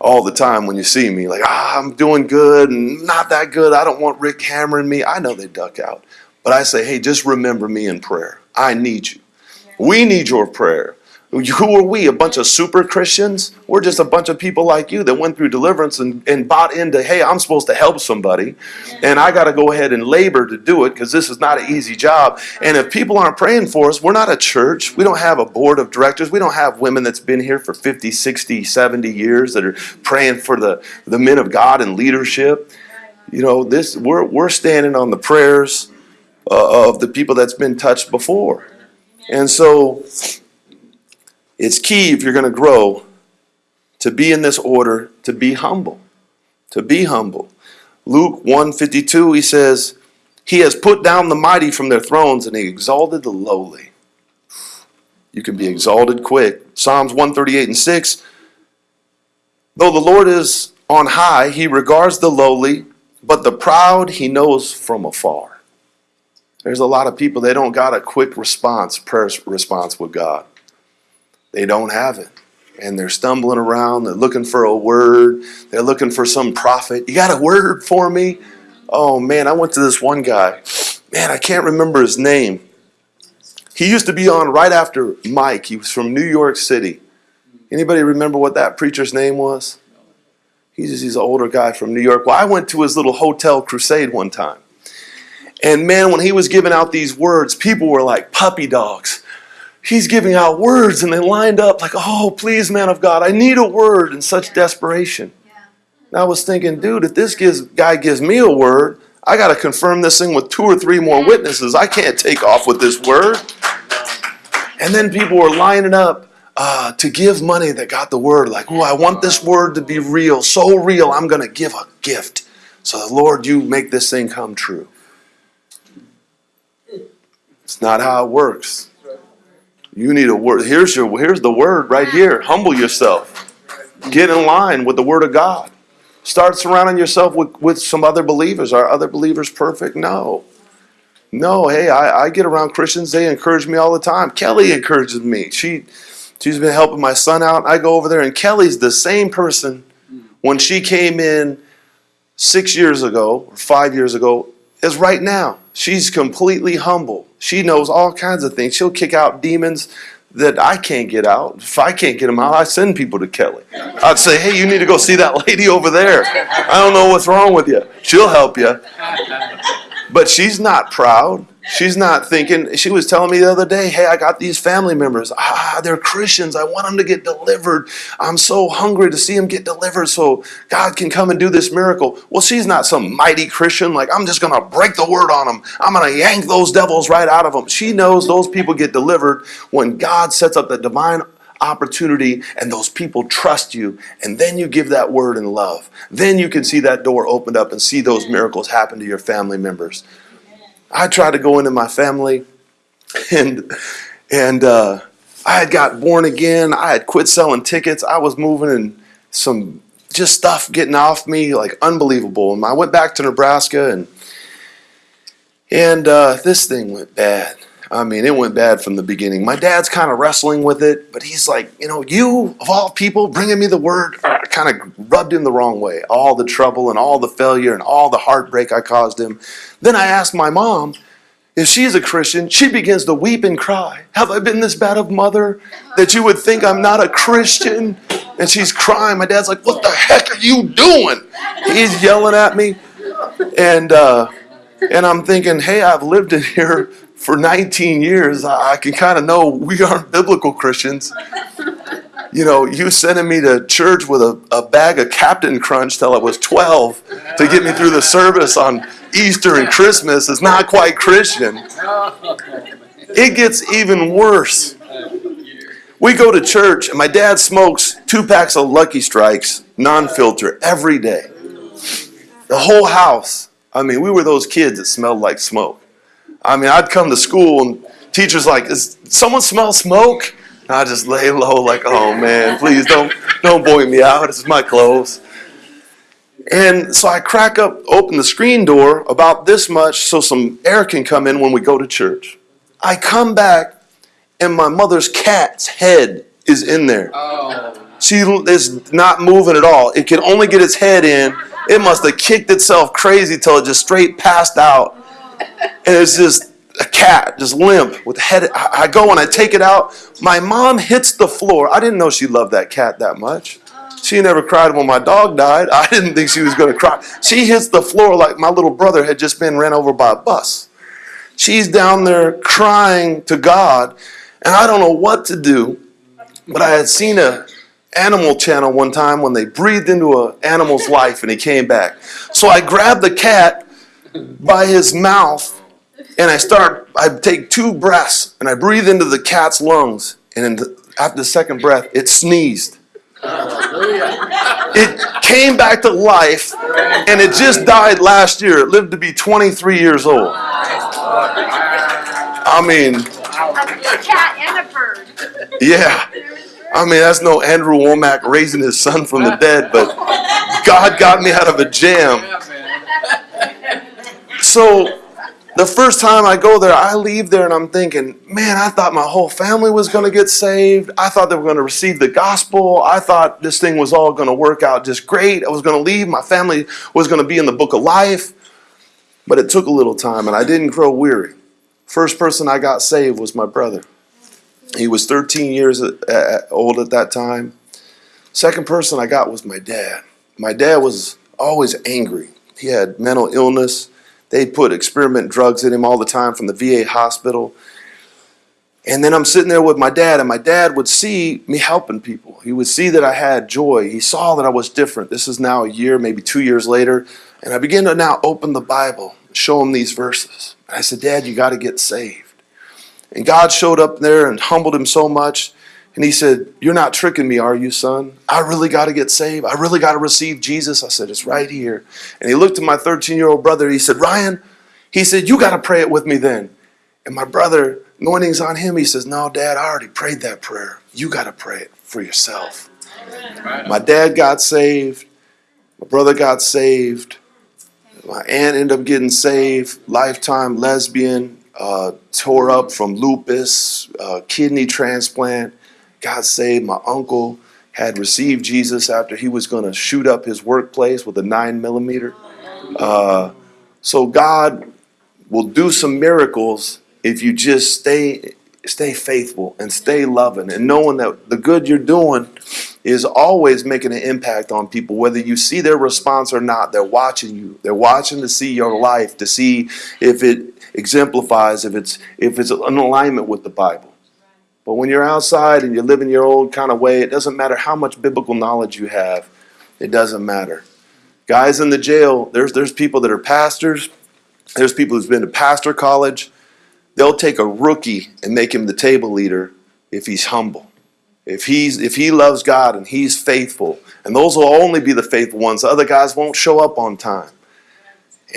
all the time when you see me. Like ah, I'm doing good and not that good. I don't want Rick hammering me. I know they duck out, but I say, hey, just remember me in prayer. I need you. We need your prayer. Who are we? A bunch of super Christians? We're just a bunch of people like you that went through deliverance and, and bought into, hey, I'm supposed to help somebody. And I got to go ahead and labor to do it because this is not an easy job. And if people aren't praying for us, we're not a church. We don't have a board of directors. We don't have women that's been here for 50, 60, 70 years that are praying for the, the men of God and leadership. You know, this we're, we're standing on the prayers uh, of the people that's been touched before. And so it's key if you're going to grow to be in this order, to be humble. To be humble. Luke 152, he says, He has put down the mighty from their thrones and he exalted the lowly. You can be exalted quick. Psalms 138 and 6. Though the Lord is on high, he regards the lowly, but the proud he knows from afar. There's a lot of people, they don't got a quick response, prayer response with God. They don't have it. And they're stumbling around. They're looking for a word. They're looking for some prophet. You got a word for me? Oh man, I went to this one guy. Man, I can't remember his name. He used to be on right after Mike. He was from New York City. Anybody remember what that preacher's name was? He's, he's an older guy from New York. Well, I went to his little hotel crusade one time. And man, when he was giving out these words, people were like puppy dogs he's giving out words and they lined up like, oh, please, man of God, I need a word in such desperation. And I was thinking, dude, if this gives, guy gives me a word, I got to confirm this thing with two or three more witnesses. I can't take off with this word. And then people were lining up uh, to give money that got the word, like, oh, I want this word to be real, so real, I'm going to give a gift. So, Lord, you make this thing come true. It's not how it works. You need a word. Here's your here's the word right here. Humble yourself. Get in line with the word of God. Start surrounding yourself with, with some other believers. Are other believers perfect? No. No, hey, I, I get around Christians, they encourage me all the time. Kelly encourages me. She she's been helping my son out. I go over there and Kelly's the same person when she came in six years ago or five years ago as right now. She's completely humble. She knows all kinds of things. She'll kick out demons that I can't get out. If I can't get them out, I send people to Kelly. I'd say, hey, you need to go see that lady over there. I don't know what's wrong with you. She'll help you. But she's not proud. She's not thinking, she was telling me the other day, hey, I got these family members. Ah, they're Christians. I want them to get delivered. I'm so hungry to see them get delivered so God can come and do this miracle. Well, she's not some mighty Christian, like, I'm just going to break the word on them. I'm going to yank those devils right out of them. She knows those people get delivered when God sets up the divine opportunity and those people trust you and then you give that word in love then you can see that door opened up and see those miracles happen to your family members I tried to go into my family and and uh, I had got born again. I had quit selling tickets. I was moving and some just stuff getting off me like unbelievable. And I went back to Nebraska and and uh, this thing went bad. I mean, it went bad from the beginning. My dad's kind of wrestling with it, but he's like, you know, you of all people bringing me the word kind of rubbed him the wrong way. All the trouble and all the failure and all the heartbreak I caused him. Then I asked my mom, if she's a Christian, she begins to weep and cry. Have I been this bad of mother that you would think I'm not a Christian? And she's crying. My dad's like, what the heck are you doing? He's yelling at me. And, uh, and I'm thinking, hey, I've lived in here for 19 years, I can kind of know we aren't biblical Christians. You know, you sending me to church with a, a bag of Captain Crunch till I was 12 to get me through the service on Easter and Christmas is not quite Christian. It gets even worse. We go to church, and my dad smokes two packs of Lucky Strikes, non filter, every day. The whole house. I mean, we were those kids that smelled like smoke. I mean, I'd come to school and teachers like, "Is someone smell smoke?" And I just lay low, like, "Oh man, please don't don't point me out. This is my clothes." And so I crack up, open the screen door about this much, so some air can come in when we go to church. I come back and my mother's cat's head is in there. Oh. She is not moving at all. It can only get its head in. It must have kicked itself crazy till it just straight passed out. And it's just a cat, just limp with head. I I go and I take it out. My mom hits the floor. I didn't know she loved that cat that much. She never cried when my dog died. I didn't think she was going to cry. She hits the floor like my little brother had just been ran over by a bus. She's down there crying to God, and I don't know what to do. But I had seen a animal channel one time when they breathed into an animal's life and he came back. So I grabbed the cat by his mouth and I start I take two breaths and I breathe into the cat's lungs and the, after the second breath it sneezed. It came back to life and it just died last year. It lived to be 23 years old. I mean, A cat and a bird. yeah. I mean, that's no Andrew Wommack raising his son from the dead, but God got me out of a jam. So the first time I go there, I leave there and I'm thinking, man, I thought my whole family was going to get saved. I thought they were going to receive the gospel. I thought this thing was all going to work out just great. I was going to leave. My family was going to be in the book of life. But it took a little time and I didn't grow weary. First person I got saved was my brother. He was 13 years uh, uh, old at that time. Second person I got was my dad. My dad was always angry. He had mental illness. They put experiment drugs in him all the time from the VA hospital. And then I'm sitting there with my dad, and my dad would see me helping people. He would see that I had joy. He saw that I was different. This is now a year, maybe two years later. And I began to now open the Bible, show him these verses. I said, Dad, you got to get saved. And God showed up there and humbled him so much. And he said, You're not tricking me, are you, son? I really got to get saved. I really got to receive Jesus. I said, It's right here. And he looked at my 13 year old brother. He said, Ryan, he said, You got to pray it with me then. And my brother, anointing's on him. He says, No, dad, I already prayed that prayer. You got to pray it for yourself. My dad got saved. My brother got saved. My aunt ended up getting saved. Lifetime lesbian. Uh, tore up from lupus, uh, kidney transplant. Got saved. My uncle had received Jesus after he was going to shoot up his workplace with a nine millimeter. Uh, so God will do some miracles if you just stay stay faithful and stay loving and knowing that the good you're doing is always making an impact on people whether you see their response or not they're watching you they're watching to see your life to see if it exemplifies if it's if it's in alignment with the bible but when you're outside and you're living your old kind of way it doesn't matter how much biblical knowledge you have it doesn't matter guys in the jail there's there's people that are pastors there's people who's been to pastor college they'll take a rookie and make him the table leader if he's humble. If he's if he loves God and he's faithful, and those will only be the faithful ones. The other guys won't show up on time.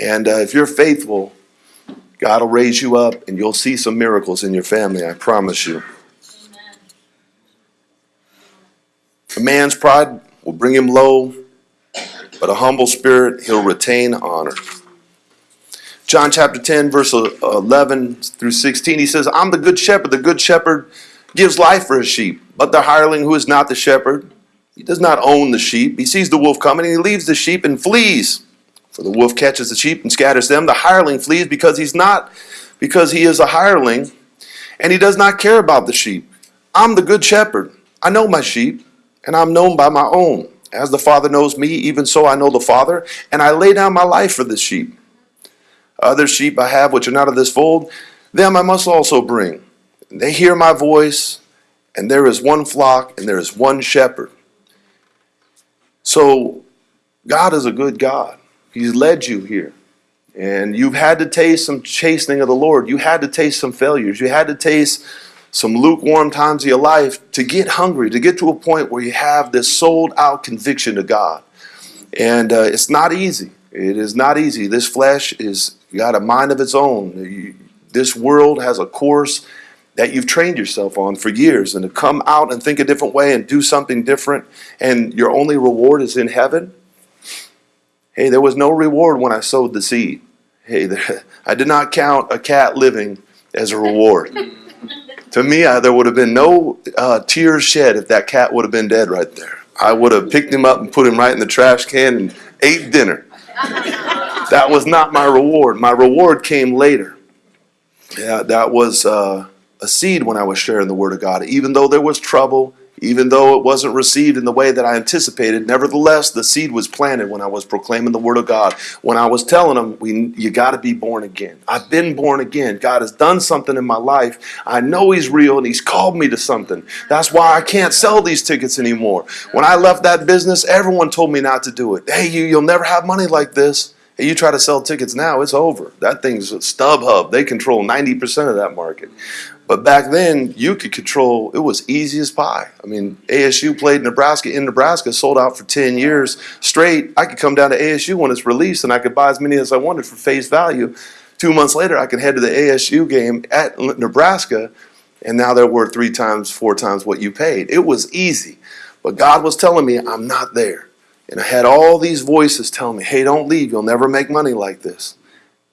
And uh, if you're faithful, God will raise you up, and you'll see some miracles in your family. I promise you. A man's pride will bring him low, but a humble spirit he'll retain honor. John chapter 10, verse 11 through 16, he says, I'm the good shepherd. The good shepherd gives life for his sheep. But the hireling who is not the shepherd, he does not own the sheep. He sees the wolf coming and he leaves the sheep and flees. For the wolf catches the sheep and scatters them. The hireling flees because he's not, because he is a hireling and he does not care about the sheep. I'm the good shepherd. I know my sheep and I'm known by my own. As the Father knows me, even so I know the Father, and I lay down my life for the sheep. Other sheep I have which are not of this fold, them I must also bring. And they hear my voice, and there is one flock, and there is one shepherd. So, God is a good God. He's led you here. And you've had to taste some chastening of the Lord. You had to taste some failures. You had to taste some lukewarm times of your life to get hungry, to get to a point where you have this sold out conviction to God. And uh, it's not easy. It is not easy. This flesh is got a mind of its own. You- This world has a course that you've trained yourself on for years, and to come out and think a different way and do something different, and your only reward is in heaven. Hey, there was no reward when I sowed the seed. Hey, there, I did not count a cat living as a reward. To me, I, there would have been no uh, tears shed if that cat would have been dead right there. I would have picked him up and put him right in the trash can and ate dinner. that was not my reward. My reward came later. Yeah, that was uh, a seed when I was sharing the word of God. Even though there was trouble, even though it wasn't received in the way that I anticipated, nevertheless, the seed was planted when I was proclaiming the word of God. When I was telling them, we, you got to be born again. I've been born again. God has done something in my life. I know He's real and He's called me to something. That's why I can't sell these tickets anymore. When I left that business, everyone told me not to do it. Hey, you, you'll never have money like this. Hey, you try to sell tickets now, it's over. That thing's StubHub. They control 90% of that market. But back then, you could control, it was easy as pie. I mean, ASU played Nebraska in Nebraska, sold out for 10 years straight. I could come down to ASU when it's released and I could buy as many as I wanted for face value. Two months later, I could head to the ASU game at Nebraska, and now they're worth three times, four times what you paid. It was easy. But God was telling me, I'm not there. And I had all these voices telling me, hey, don't leave. You'll never make money like this.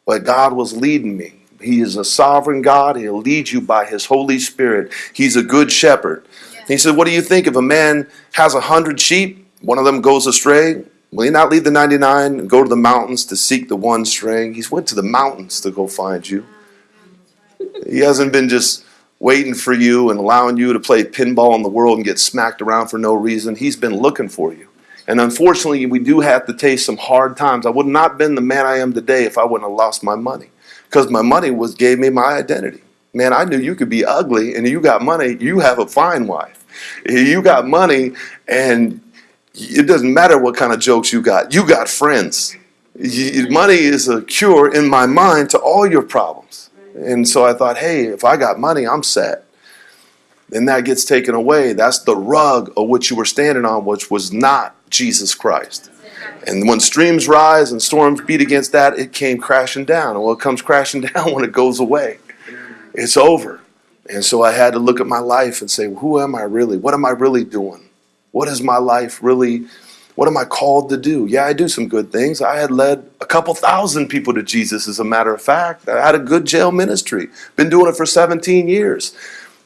But God was leading me. He is a sovereign God. He'll lead you by His Holy Spirit. He's a good shepherd. He said, What do you think if a man has a hundred sheep, one of them goes astray? Will he not leave the 99 and go to the mountains to seek the one straying? He's went to the mountains to go find you. He hasn't been just waiting for you and allowing you to play pinball in the world and get smacked around for no reason. He's been looking for you. And unfortunately, we do have to taste some hard times. I would not have been the man I am today if I wouldn't have lost my money. Because my money was gave me my identity. Man, I knew you could be ugly and you got money, you have a fine wife. You got money and it doesn't matter what kind of jokes you got. You got friends. Money is a cure in my mind to all your problems. And so I thought, hey, if I got money, I'm set. Then that gets taken away. That's the rug of which you were standing on, which was not Jesus Christ. And when streams rise and storms beat against that, it came crashing down. And well, it comes crashing down when it goes away. It's over. And so I had to look at my life and say, who am I really? What am I really doing? What is my life really? What am I called to do? Yeah, I do some good things. I had led a couple thousand people to Jesus, as a matter of fact. I had a good jail ministry, been doing it for 17 years.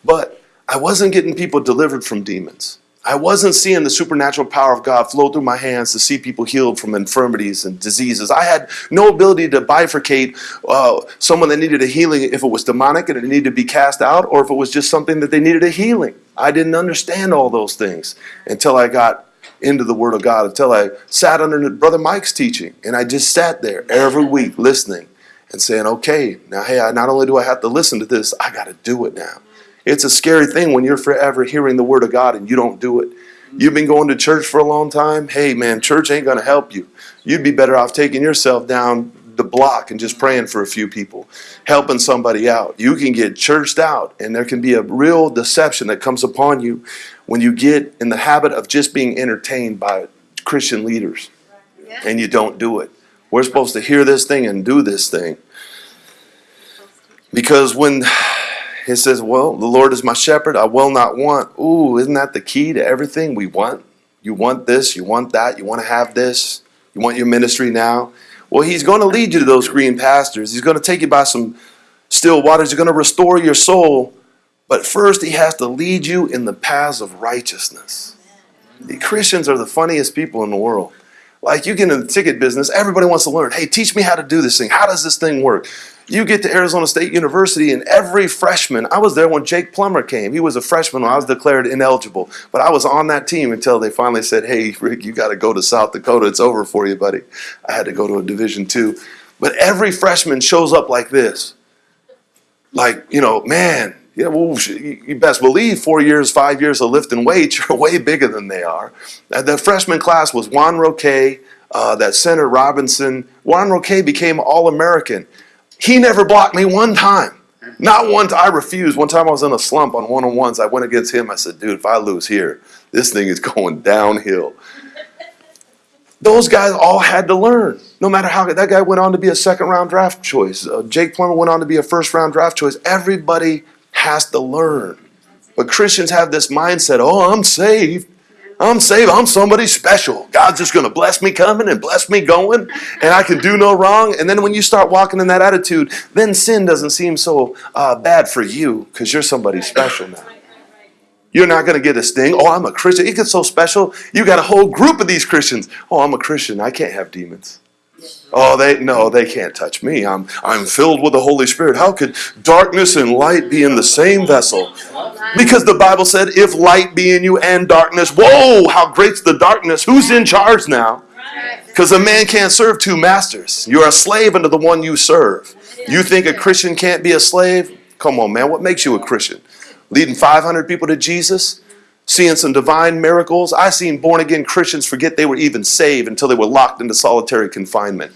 But I wasn't getting people delivered from demons. I wasn't seeing the supernatural power of God flow through my hands to see people healed from infirmities and diseases. I had no ability to bifurcate uh, someone that needed a healing if it was demonic and it needed to be cast out or if it was just something that they needed a healing. I didn't understand all those things until I got into the Word of God, until I sat under Brother Mike's teaching. And I just sat there every week listening and saying, okay, now, hey, I, not only do I have to listen to this, I got to do it now. It's a scary thing when you're forever hearing the word of God and you don't do it. You've been going to church for a long time. Hey, man, church ain't going to help you. You'd be better off taking yourself down the block and just praying for a few people, helping somebody out. You can get churched out, and there can be a real deception that comes upon you when you get in the habit of just being entertained by Christian leaders and you don't do it. We're supposed to hear this thing and do this thing. Because when it says, Well, the Lord is my shepherd, I will not want. Ooh, isn't that the key to everything we want? You want this, you want that, you want to have this, you want your ministry now. Well, He's going to lead you to those green pastures. He's going to take you by some still waters. He's going to restore your soul. But first, He has to lead you in the paths of righteousness. The Christians are the funniest people in the world. Like you get in the ticket business, everybody wants to learn. Hey, teach me how to do this thing. How does this thing work? You get to Arizona State University, and every freshman, I was there when Jake Plummer came. He was a freshman when I was declared ineligible, but I was on that team until they finally said, "Hey, Rick, you got to go to South Dakota. It's over for you, buddy." I had to go to a Division two, but every freshman shows up like this, like you know, man. Yeah, well, you best believe four years, five years of lifting weights, you're way bigger than they are. Uh, The freshman class was Juan Roque, uh, that center Robinson. Juan Roque became All American. He never blocked me one time. Not one time. I refused. One time I was in a slump on one on ones. I went against him. I said, dude, if I lose here, this thing is going downhill. Those guys all had to learn. No matter how that guy went on to be a second round draft choice. Uh, Jake Plummer went on to be a first round draft choice. Everybody has to learn. But Christians have this mindset oh, I'm saved. I'm saved. I'm somebody special. God's just going to bless me coming and bless me going, and I can do no wrong. And then when you start walking in that attitude, then sin doesn't seem so uh, bad for you because you're somebody special now. You're not going to get a sting. Oh, I'm a Christian. It gets so special. You got a whole group of these Christians. Oh, I'm a Christian. I can't have demons. Oh, they no, they can't touch me. I'm I'm filled with the Holy Spirit. How could darkness and light be in the same vessel? Because the Bible said, if light be in you and darkness, whoa, how great's the darkness. Who's in charge now? Because a man can't serve two masters. You're a slave unto the one you serve. You think a Christian can't be a slave? Come on, man. What makes you a Christian? Leading 500 people to Jesus? Seeing some divine miracles? I've seen born again Christians forget they were even saved until they were locked into solitary confinement.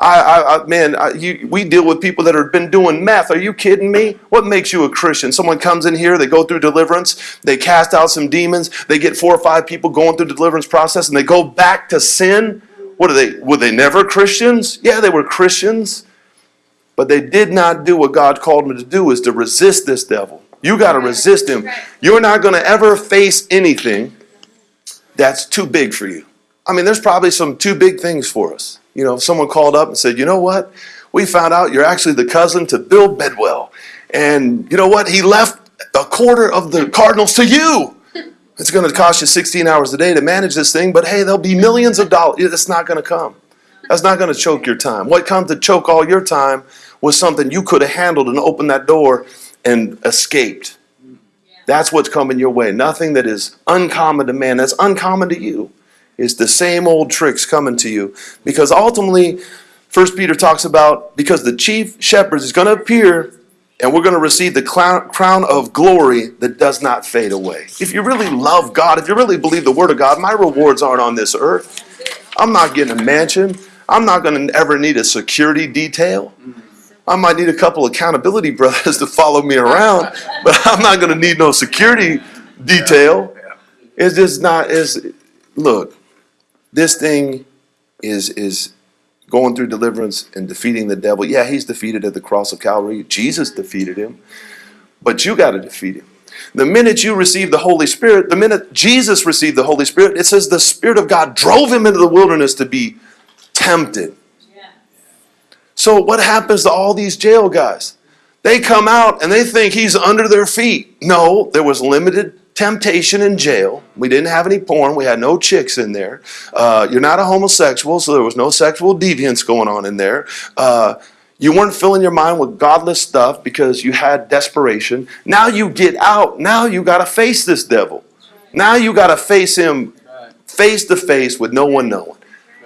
I, I, I man, I, you, we deal with people that have been doing meth. Are you kidding me? What makes you a Christian? Someone comes in here, they go through deliverance, they cast out some demons, they get four or five people going through the deliverance process, and they go back to sin. What are they? Were they never Christians? Yeah, they were Christians, but they did not do what God called them to do: is to resist this devil. You got to resist him. You're not going to ever face anything that's too big for you. I mean, there's probably some too big things for us. You know, if someone called up and said, you know what? We found out you're actually the cousin to Bill Bidwill. And you know what? He left a quarter of the Cardinals to you. It's going to cost you 16 hours a day to manage this thing, but hey, there'll be millions of dollars. It's not going to come. That's not going to choke your time. What comes to choke all your time was something you could have handled and opened that door and escaped. That's what's coming your way. Nothing that is uncommon to man, that's uncommon to you. It's the same old tricks coming to you. Because ultimately, First Peter talks about because the chief shepherd is going to appear and we're going to receive the crown of glory that does not fade away. If you really love God, if you really believe the word of God, my rewards aren't on this earth. I'm not getting a mansion. I'm not going to ever need a security detail. I might need a couple accountability brothers to follow me around, but I'm not going to need no security detail. It's just not. Is look, this thing is is going through deliverance and defeating the devil. Yeah, he's defeated at the cross of Calvary. Jesus defeated him, but you got to defeat him. The minute you receive the Holy Spirit, the minute Jesus received the Holy Spirit, it says the Spirit of God drove him into the wilderness to be tempted. So what happens to all these jail guys? They come out and they think he's under their feet. No, there was limited temptation in jail. We didn't have any porn. We had no chicks in there. Uh, you're not a homosexual, so there was no sexual deviance going on in there. Uh, you weren't filling your mind with godless stuff because you had desperation. Now you get out. Now you got to face this devil. Now you got to face him face to face with no one knowing.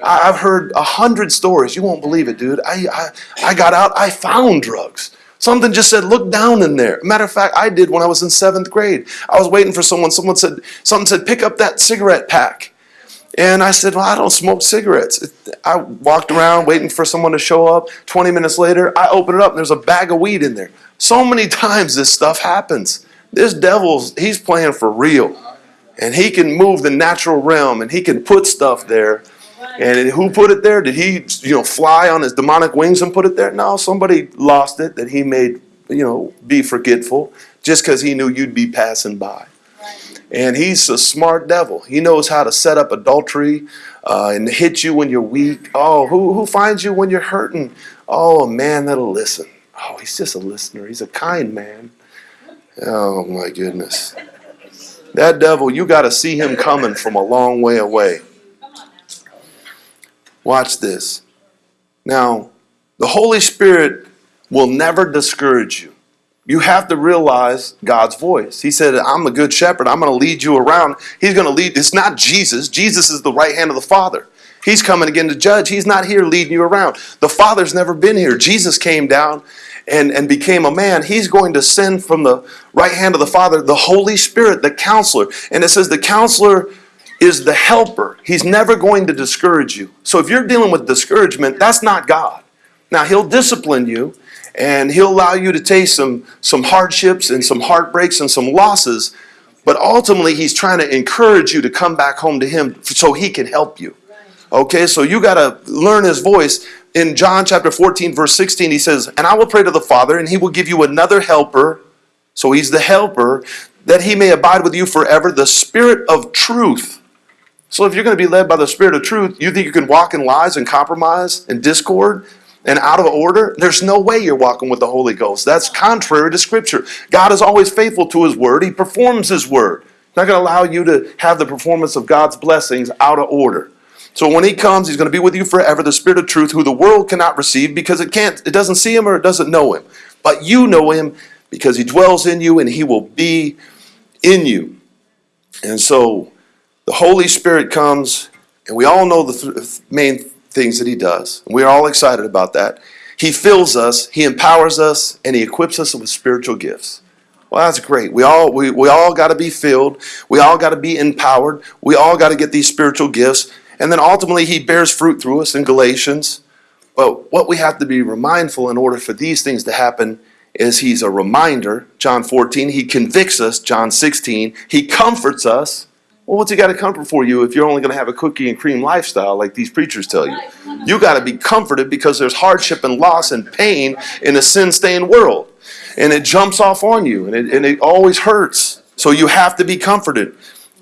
I- I've heard a hundred stories. You won't believe it, dude. I, I I got out. I found drugs. Something just said, "Look down in there." Matter of fact, I did when I was in seventh grade. I was waiting for someone. Someone said, "Something said, pick up that cigarette pack." And I said, Well, I don't smoke cigarettes. I walked around waiting for someone to show up. 20 minutes later, I open it up and there's a bag of weed in there. So many times this stuff happens. This devil's, he's playing for real. And he can move the natural realm and he can put stuff there. And who put it there? Did he, you know, fly on his demonic wings and put it there? No, somebody lost it that he made, you know, be forgetful just because he knew you'd be passing by. And he's a smart devil. He knows how to set up adultery uh, and hit you when you're weak. Oh, who, who finds you when you're hurting? Oh, a man that'll listen. Oh, he's just a listener. He's a kind man. Oh, my goodness. That devil, you got to see him coming from a long way away. Watch this. Now, the Holy Spirit will never discourage you. You have to realize God's voice. He said, I'm a good shepherd. I'm going to lead you around. He's going to lead. It's not Jesus. Jesus is the right hand of the Father. He's coming again to judge. He's not here leading you around. The Father's never been here. Jesus came down and, and became a man. He's going to send from the right hand of the Father the Holy Spirit, the counselor. And it says the counselor is the helper. He's never going to discourage you. So if you're dealing with discouragement, that's not God. Now, He'll discipline you and He'll allow you to taste some, some hardships and some heartbreaks and some losses. But ultimately, He's trying to encourage you to come back home to Him so He can help you. Okay, so you got to learn His voice. In John chapter 14, verse 16, He says, And I will pray to the Father, and He will give you another helper. So He's the helper, that He may abide with you forever, the Spirit of truth So if you're going to be led by the Spirit of truth, you think you can walk in lies and compromise and discord and out of order? There's no way you're walking with the Holy Ghost. That's contrary to Scripture. God is always faithful to His Word, He performs His Word. He's not going to allow you to have the performance of God's blessings out of order. So when He comes, He's going to be with you forever, the Spirit of truth, who the world cannot receive because it can't, it doesn't see Him or it doesn't know Him. But you know Him because He dwells in you and He will be in you. And so the Holy Spirit comes, and we all know the th- main things that He does. And we're all excited about that. He fills us, He empowers us, and He equips us with spiritual gifts. Well, that's great. We all we, we all got to be filled. We all got to be empowered. We all got to get these spiritual gifts. And then ultimately He bears fruit through us in Galatians. But what we have to be mindful in order for these things to happen is He's a reminder, John 14. He convicts us, John 16. He comforts us. Well, what's he got to comfort for you if you're only going to have a cookie and cream lifestyle like these preachers tell you? You got to be comforted because there's hardship and loss and pain in a sin stained world. And it jumps off on you and it, and it always hurts. So you have to be comforted.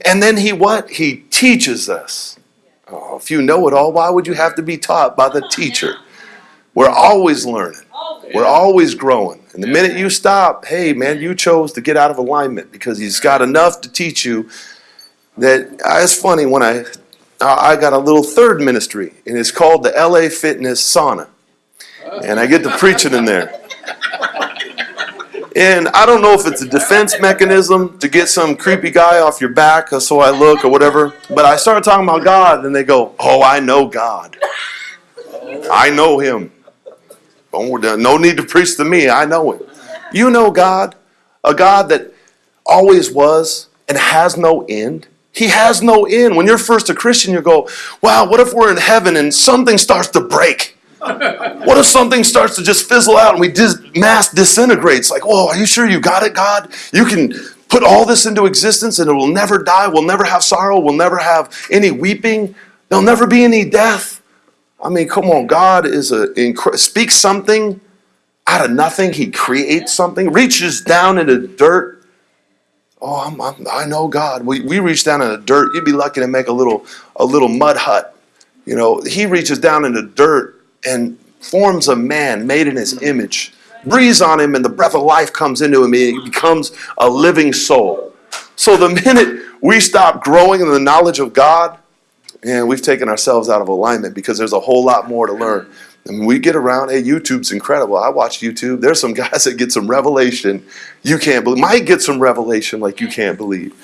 And then he what? He teaches us. Oh, if you know it all, why would you have to be taught by the teacher? We're always learning. We're always growing. And the minute you stop, hey man, you chose to get out of alignment because he's got enough to teach you that uh, it's funny when I I got a little third ministry and it's called the LA Fitness Sauna. And I get to preaching in there. And I don't know if it's a defense mechanism to get some creepy guy off your back, or so I look, or whatever. But I started talking about God, and they go, "Oh, I know God. I know Him. No need to preach to me. I know Him. You know God, a God that always was and has no end. He has no end. When you're first a Christian, you go, "Wow, what if we're in heaven and something starts to break?" What if something starts to just fizzle out and we dis- mass disintegrates? Like, oh, are you sure you got it, God? You can put all this into existence and it will never die, we'll never have sorrow, we'll never have any weeping, there'll never be any death. I mean, come on, God is a incre- speaks something out of nothing. He creates something, reaches down into dirt. Oh, I'm, I'm, I know God. We, we reach down in the dirt. You'd be lucky to make a little a little mud hut. You know, He reaches down in the dirt and forms a man made in his image, breathes on him, and the breath of life comes into him. And he becomes a living soul. So the minute we stop growing in the knowledge of God, and we've taken ourselves out of alignment because there's a whole lot more to learn. And we get around, hey, YouTube's incredible. I watch YouTube. There's some guys that get some revelation you can't believe. Might get some revelation like you can't believe.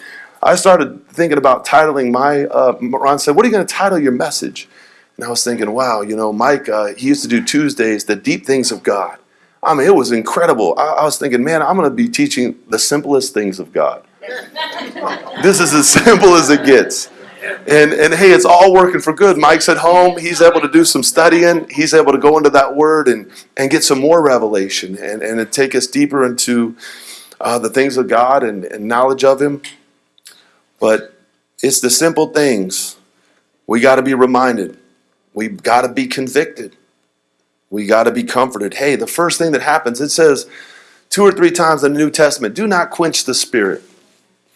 I started thinking about titling my, uh, Ron said, what are you going to title your message? And I was thinking, wow, you know, Mike, uh, he used to do Tuesdays, the deep things of God. I mean, it was incredible. I, I was thinking, man, I'm going to be teaching the simplest things of God. this is as simple as it gets. And, and hey, it's all working for good. Mike's at home. He's able to do some studying. He's able to go into that word and, and get some more revelation and, and take us deeper into uh, the things of God and, and knowledge of Him. But it's the simple things. We got to be reminded. We got to be convicted. We got to be comforted. Hey, the first thing that happens, it says two or three times in the New Testament, do not quench the spirit.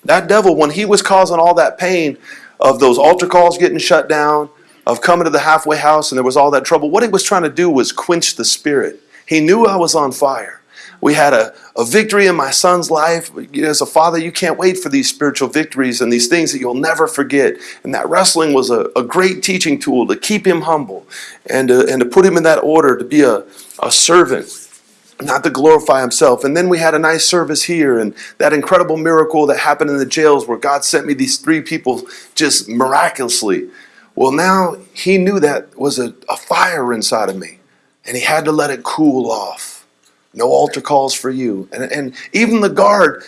That devil, when he was causing all that pain of those altar calls getting shut down, of coming to the halfway house and there was all that trouble, what he was trying to do was quench the spirit. He knew I was on fire. We had a, a victory in my son's life. As a father, you can't wait for these spiritual victories and these things that you'll never forget. And that wrestling was a, a great teaching tool to keep him humble and to, and to put him in that order to be a, a servant, not to glorify himself. And then we had a nice service here and that incredible miracle that happened in the jails where God sent me these three people just miraculously. Well, now he knew that was a, a fire inside of me and he had to let it cool off. No altar calls for you. And, and even the guard,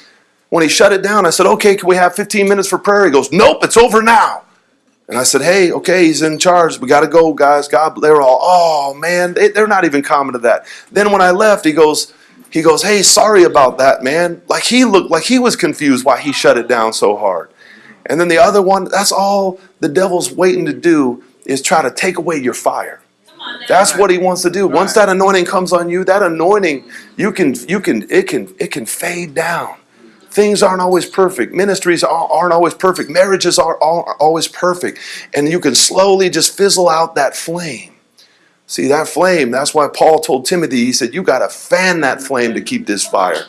when he shut it down, I said, okay, can we have 15 minutes for prayer? He goes, nope, it's over now. And I said, hey, okay, he's in charge. We got to go, guys. God, they were all, oh, man, they, they're not even common to that. Then when I left, he goes, he goes, hey, sorry about that, man. Like he looked like he was confused why he shut it down so hard. And then the other one, that's all the devil's waiting to do is try to take away your fire. That's what he wants to do. Once that anointing comes on you, that anointing, you can, you can, it can, it can fade down. Things aren't always perfect. Ministries are- aren't always perfect. Marriages are aren't always perfect. And you can slowly just fizzle out that flame. See, that flame, that's why Paul told Timothy, he said, You got to fan that flame to keep this fire.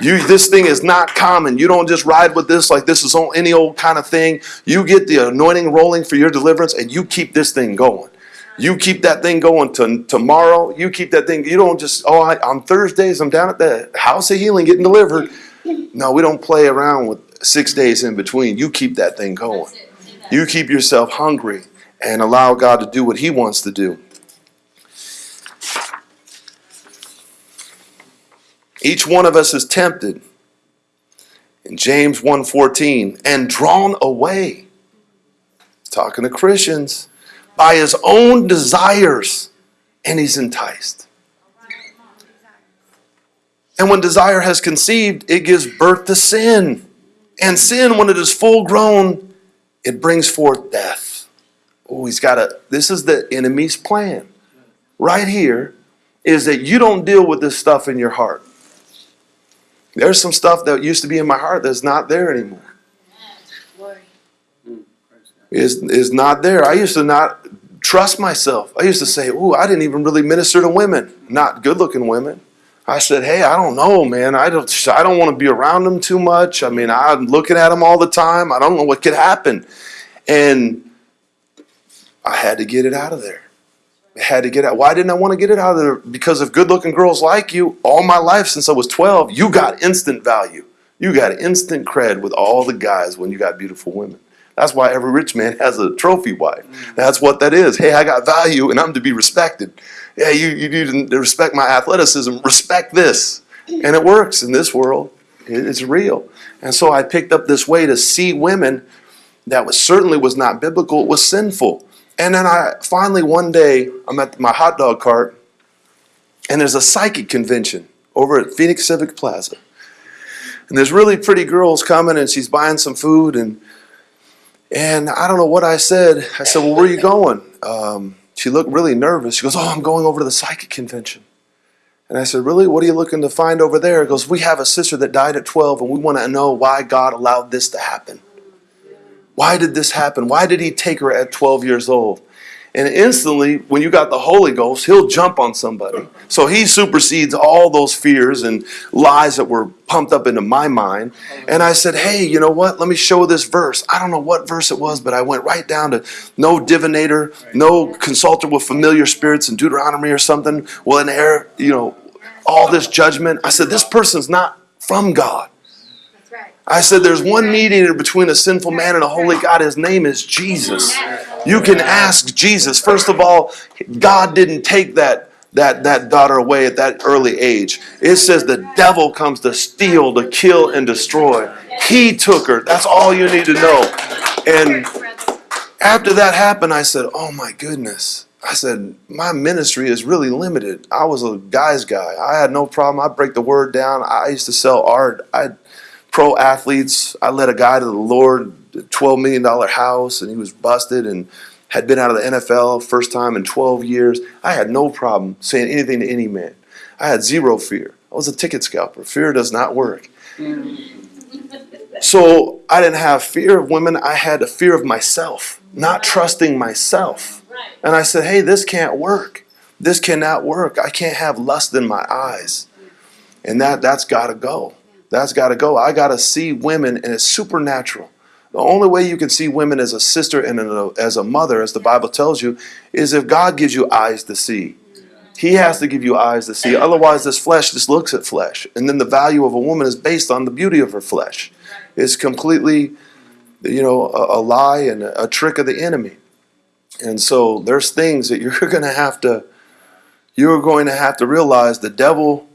You, this thing is not common. You don't just ride with this like this is any old kind of thing. You get the anointing rolling for your deliverance and you keep this thing going. You keep that thing going to tomorrow. You keep that thing. You don't just, oh, I, on Thursdays, I'm down at the house of healing getting delivered. No, we don't play around with six days in between. You keep that thing going. You keep yourself hungry and allow God to do what He wants to do. Each one of us is tempted in James 1:14 and drawn away talking to Christians by his own desires and he's enticed. And when desire has conceived, it gives birth to sin. And sin when it is full grown, it brings forth death. Oh, he's got a this is the enemy's plan. Right here is that you don't deal with this stuff in your heart. There's some stuff that used to be in my heart that's not there anymore. Is is not there. I used to not trust myself. I used to say, "Ooh, I didn't even really minister to women, not good-looking women." I said, "Hey, I don't know, man. I don't I don't want to be around them too much. I mean, I'm looking at them all the time. I don't know what could happen." And I had to get it out of there. I had to get out. Why didn't I want to get it out of there? Because of good looking girls like you, all my life since I was 12, you got instant value. You got instant cred with all the guys when you got beautiful women. That's why every rich man has a trophy wife. That's what that is. Hey, I got value and I'm to be respected. Yeah, you, you to respect my athleticism. Respect this. And it works in this world. It's real. And so I picked up this way to see women that was certainly was not biblical, it was sinful. And then I finally one day I'm at my hot dog cart and there's a psychic convention over at Phoenix Civic Plaza. And there's really pretty girls coming and she's buying some food and and I don't know what I said. I said, Well, where are you going? Um, she looked really nervous. She goes, Oh, I'm going over to the psychic convention. And I said, Really? What are you looking to find over there? He goes, We have a sister that died at 12 and we want to know why God allowed this to happen. Why did this happen? Why did he take her at 12 years old? And instantly, when you got the Holy Ghost, he'll jump on somebody. So he supersedes all those fears and lies that were pumped up into my mind. And I said, Hey, you know what? Let me show this verse. I don't know what verse it was, but I went right down to no divinator, no consulter with familiar spirits in Deuteronomy or something will inherit, you know, all this judgment. I said, This person's not from God. I said, There's one mediator between a sinful man and a holy God. His name is Jesus. You can ask Jesus. First of all, God didn't take that. That, that daughter away at that early age. It says the devil comes to steal, to kill, and destroy. He took her. That's all you need to know. And after that happened, I said, Oh my goodness. I said, My ministry is really limited. I was a guy's guy. I had no problem. I break the word down. I used to sell art. I pro athletes. I led a guy to the Lord, $12 million house, and he was busted and had been out of the NFL first time in 12 years. I had no problem saying anything to any man. I had zero fear. I was a ticket scalper. Fear does not work. So I didn't have fear of women. I had a fear of myself, not trusting myself. And I said, hey, this can't work. This cannot work. I can't have lust in my eyes. And that, that's got to go. That's got to go. I got to see women, and it's supernatural. The only way you can see women as a sister and as a mother, as the Bible tells you, is if God gives you eyes to see. He has to give you eyes to see. Otherwise, this flesh just looks at flesh. And then the value of a woman is based on the beauty of her flesh. It's completely, you know, a, a lie and a, a trick of the enemy. And so there's things that you're going to have to, you're going to have to realize the devil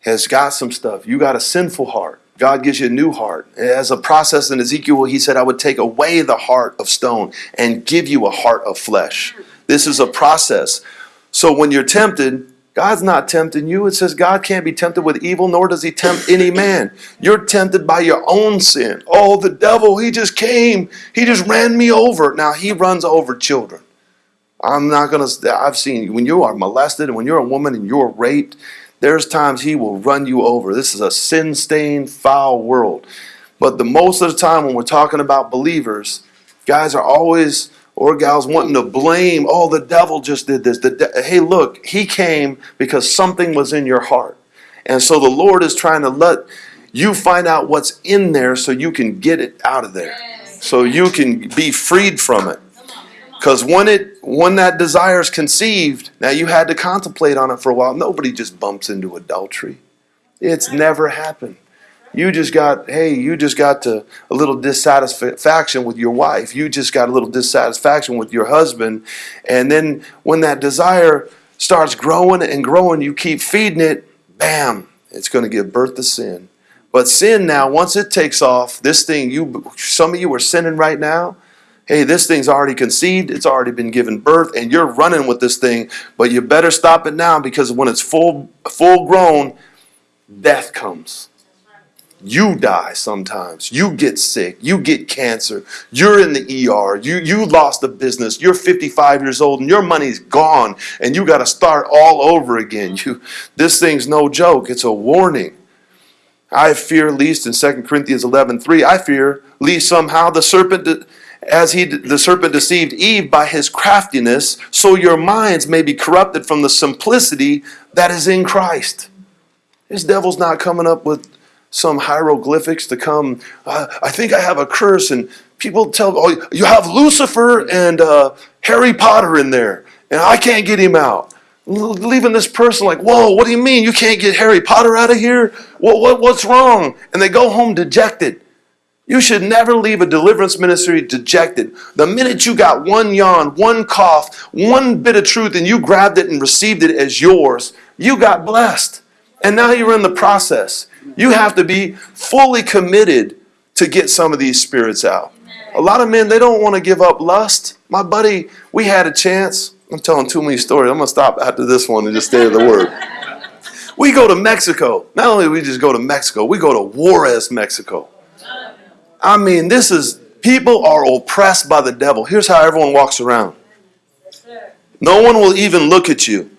has got some stuff. You got a sinful heart. God gives you a new heart. As a process in Ezekiel, he said, I would take away the heart of stone and give you a heart of flesh. This is a process. So when you're tempted, God's not tempting you. It says God can't be tempted with evil, nor does he tempt any man. You're tempted by your own sin. Oh, the devil, he just came. He just ran me over. Now he runs over children. I'm not going to, I've seen when you are molested and when you're a woman and you're raped, There's times he will run you over. This is a sin stained, foul world. But the most of the time when we're talking about believers, guys are always or gals wanting to blame, oh, the devil just did this. Hey, look, he came because something was in your heart. And so the Lord is trying to let you find out what's in there so you can get it out of there. So you can be freed from it. Because when it when that desire is conceived, now you had to contemplate on it for a while. Nobody just bumps into adultery. It's never happened. You just got, hey, you just got to a little dissatisfaction with your wife. You just got a little dissatisfaction with your husband. And then when that desire starts growing and growing, you keep feeding it, bam, it's going to give birth to sin. But sin now, once it takes off, this thing, you some of you are sinning right now. Hey, this thing's already conceived, it's already been given birth, and you're running with this thing, but you better stop it now because when it's full full grown, death comes. You die sometimes. You get sick. You get cancer. You're in the ER. You you lost a business. You're 55 years old and your money's gone and you got to start all over again. You this thing's no joke. It's a warning. I fear least in 2 Corinthians 11:3, I fear least somehow the serpent as he the serpent deceived Eve by his craftiness, so your minds may be corrupted from the simplicity that is in Christ. This devil's not coming up with some hieroglyphics to come. Uh, I think I have a curse, and people tell, oh, you have Lucifer and uh, Harry Potter in there, and I can't get him out. Leaving this person like, whoa, what do you mean you can't get Harry Potter out of here? What, what, what's wrong? And they go home dejected. You should never leave a deliverance ministry dejected. The minute you got one yawn, one cough, one bit of truth, and you grabbed it and received it as yours, you got blessed. And now you're in the process. You have to be fully committed to get some of these spirits out. A lot of men, they don't want to give up lust. My buddy, we had a chance. I'm telling too many stories. I'm going to stop after this one and just stay in the word. We go to Mexico. Not only do we just go to Mexico, we go to Juarez, Mexico. I mean, this is, people are oppressed by the devil. Here's how everyone walks around. No one will even look at you.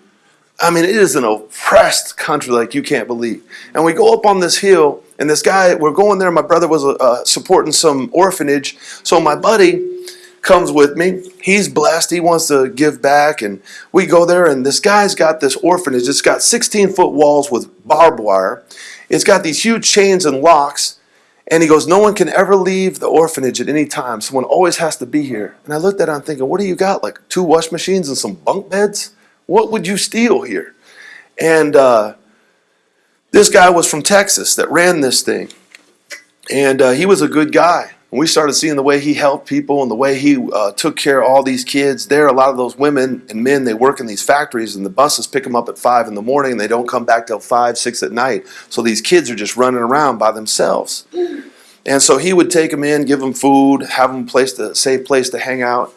I mean, it is an oppressed country like you can't believe. And we go up on this hill, and this guy, we're going there. My brother was uh, supporting some orphanage. So my buddy comes with me. He's blessed. He wants to give back. And we go there, and this guy's got this orphanage. It's got 16 foot walls with barbed wire, it's got these huge chains and locks. And he goes, No one can ever leave the orphanage at any time. Someone always has to be here. And I looked at him thinking, What do you got? Like two wash machines and some bunk beds? What would you steal here? And uh, this guy was from Texas that ran this thing. And uh, he was a good guy. And we started seeing the way he helped people and the way he uh, took care of all these kids. There, a lot of those women and men, they work in these factories, and the buses pick them up at 5 in the morning, and they don't come back till 5, 6 at night. So these kids are just running around by themselves. And so he would take them in, give them food, have them place to, safe place to hang out.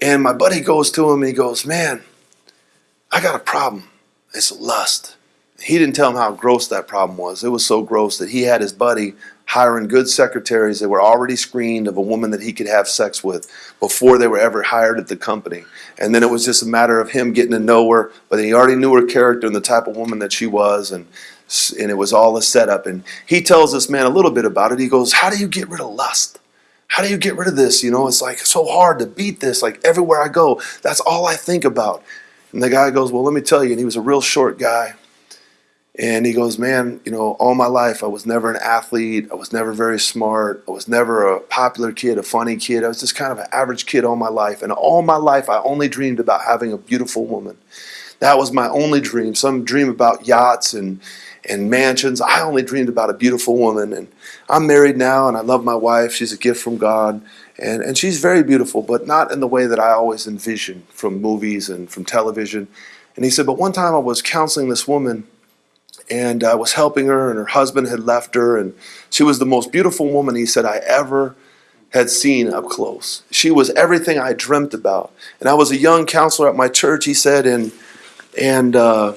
And my buddy goes to him and he goes, Man, I got a problem. It's lust. He didn't tell him how gross that problem was. It was so gross that he had his buddy hiring good secretaries that were already screened of a woman that he could have sex with before they were ever hired at the company. And then it was just a matter of him getting to know her, but he already knew her character and the type of woman that she was and and it was all a setup and he tells this man a little bit about it. He goes, "How do you get rid of lust?" How do you get rid of this? You know, it's like so hard to beat this. Like everywhere I go, that's all I think about. And the guy goes, Well, let me tell you. And he was a real short guy. And he goes, Man, you know, all my life I was never an athlete. I was never very smart. I was never a popular kid, a funny kid. I was just kind of an average kid all my life. And all my life I only dreamed about having a beautiful woman. That was my only dream. Some dream about yachts and, and mansions. I only dreamed about a beautiful woman. And I'm married now and I love my wife. She's a gift from God. And, and she's very beautiful, but not in the way that I always envisioned from movies and from television. And he said, But one time I was counseling this woman and I was helping her, and her husband had left her, and she was the most beautiful woman he said I ever had seen up close. She was everything I dreamt about. And I was a young counselor at my church, he said, and and uh,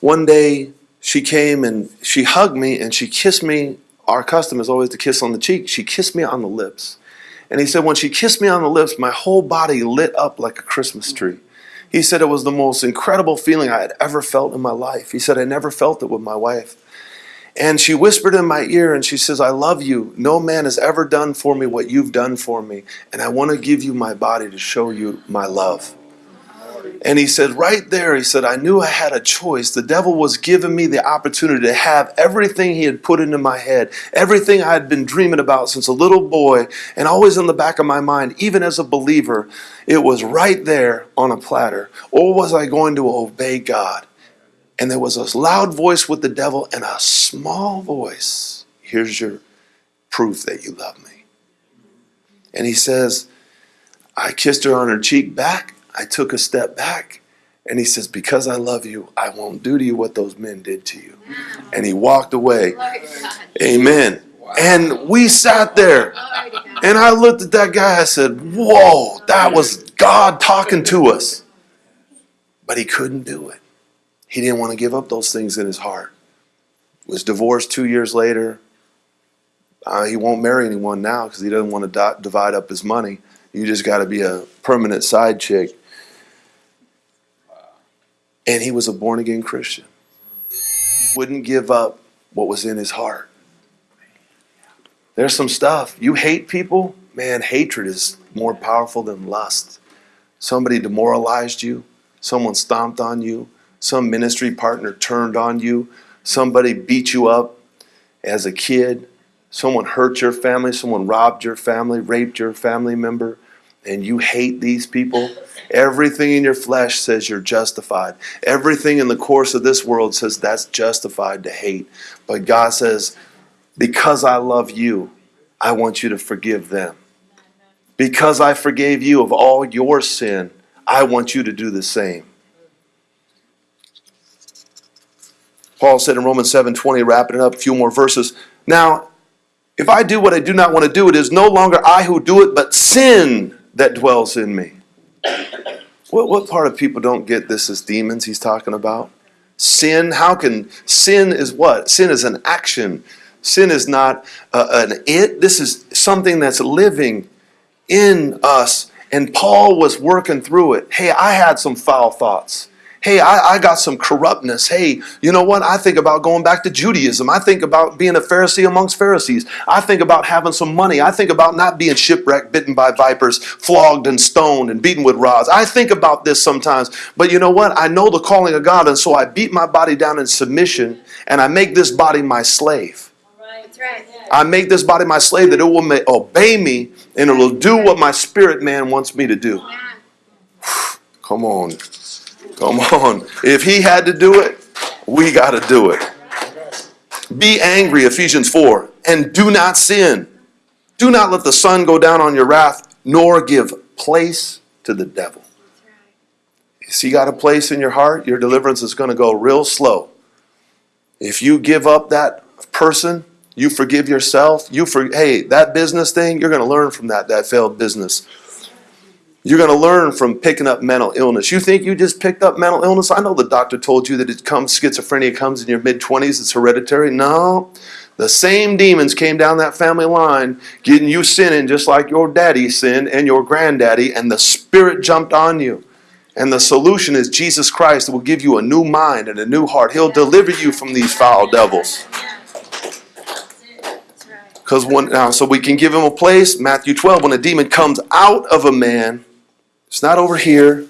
one day she came and she hugged me and she kissed me our custom is always to kiss on the cheek. She kissed me on the lips. And he said, when she kissed me on the lips, my whole body lit up like a Christmas tree. He said it was the most incredible feeling I had ever felt in my life. He said, I never felt it with my wife. And she whispered in my ear and she says, I love you. No man has ever done for me what you've done for me. And I want to give you my body to show you my love. And he said, right there, he said, I knew I had a choice. The devil was giving me the opportunity to have everything he had put into my head, everything I had been dreaming about since a little boy, and always in the back of my mind, even as a believer, it was right there on a platter. Or was I going to obey God? And there was a loud voice with the devil and a small voice. Here's your proof that you love me. And he says, I kissed her on her cheek back. I took a step back. And he says, Because I love you, I won't do to you what those men did to you. And he walked away. Amen. And we sat there. And I looked at that guy. I said, Whoa, that was God talking to us. But he couldn't do it. He didn't want to give up those things in his heart. Was divorced two years later. Uh, he won't marry anyone now because he doesn't want to di- divide up his money. You just got to be a permanent side chick. And he was a born again Christian. He wouldn't give up what was in his heart. There's some stuff. You hate people, man, hatred is more powerful than lust. Somebody demoralized you, someone stomped on you, some ministry partner turned on you, somebody beat you up as a kid, someone hurt your family, someone robbed your family, raped your family member, and you hate these people. Everything in your flesh says you're justified. Everything in the course of this world says that's justified to hate. But God says, because I love you, I want you to forgive them. Because I forgave you of all your sin, I want you to do the same. Paul said in Romans 7:20, wrapping it up, a few more verses. Now, if I do what I do not want to do, it is no longer I who do it, but sin that dwells in me. What, what part of people don't get this as demons he's talking about? Sin, how can sin is what? Sin is an action. Sin is not uh, an it. This is something that's living in us. And Paul was working through it. Hey, I had some foul thoughts. Hey, I, I got some corruptness. Hey, you know what? I think about going back to Judaism. I think about being a Pharisee amongst Pharisees. I think about having some money. I think about not being shipwrecked, bitten by vipers, flogged and stoned and beaten with rods. I think about this sometimes. But you know what? I know the calling of God, and so I beat my body down in submission and I make this body my slave. Right. I make this body my slave that it will obey me and it will do what my spirit man wants me to do. Come on. Come on. If he had to do it, we got to do it. Be angry, Ephesians 4, and do not sin. Do not let the sun go down on your wrath, nor give place to the devil. If you got a place in your heart, your deliverance is going to go real slow. If you give up that person, you forgive yourself, you for hey, that business thing, you're going to learn from that that failed business. You're going to learn from picking up mental illness. You think you just picked up mental illness? I know the doctor told you that it comes schizophrenia comes in your mid 20s, it's hereditary. No. The same demons came down that family line, getting you sinning just like your daddy sinned and your granddaddy, and the spirit jumped on you. And the solution is Jesus Christ will give you a new mind and a new heart. He'll deliver you from these foul devils. Because when now, so we can give him a place. Matthew 12, when a demon comes out of a man, it's not over here,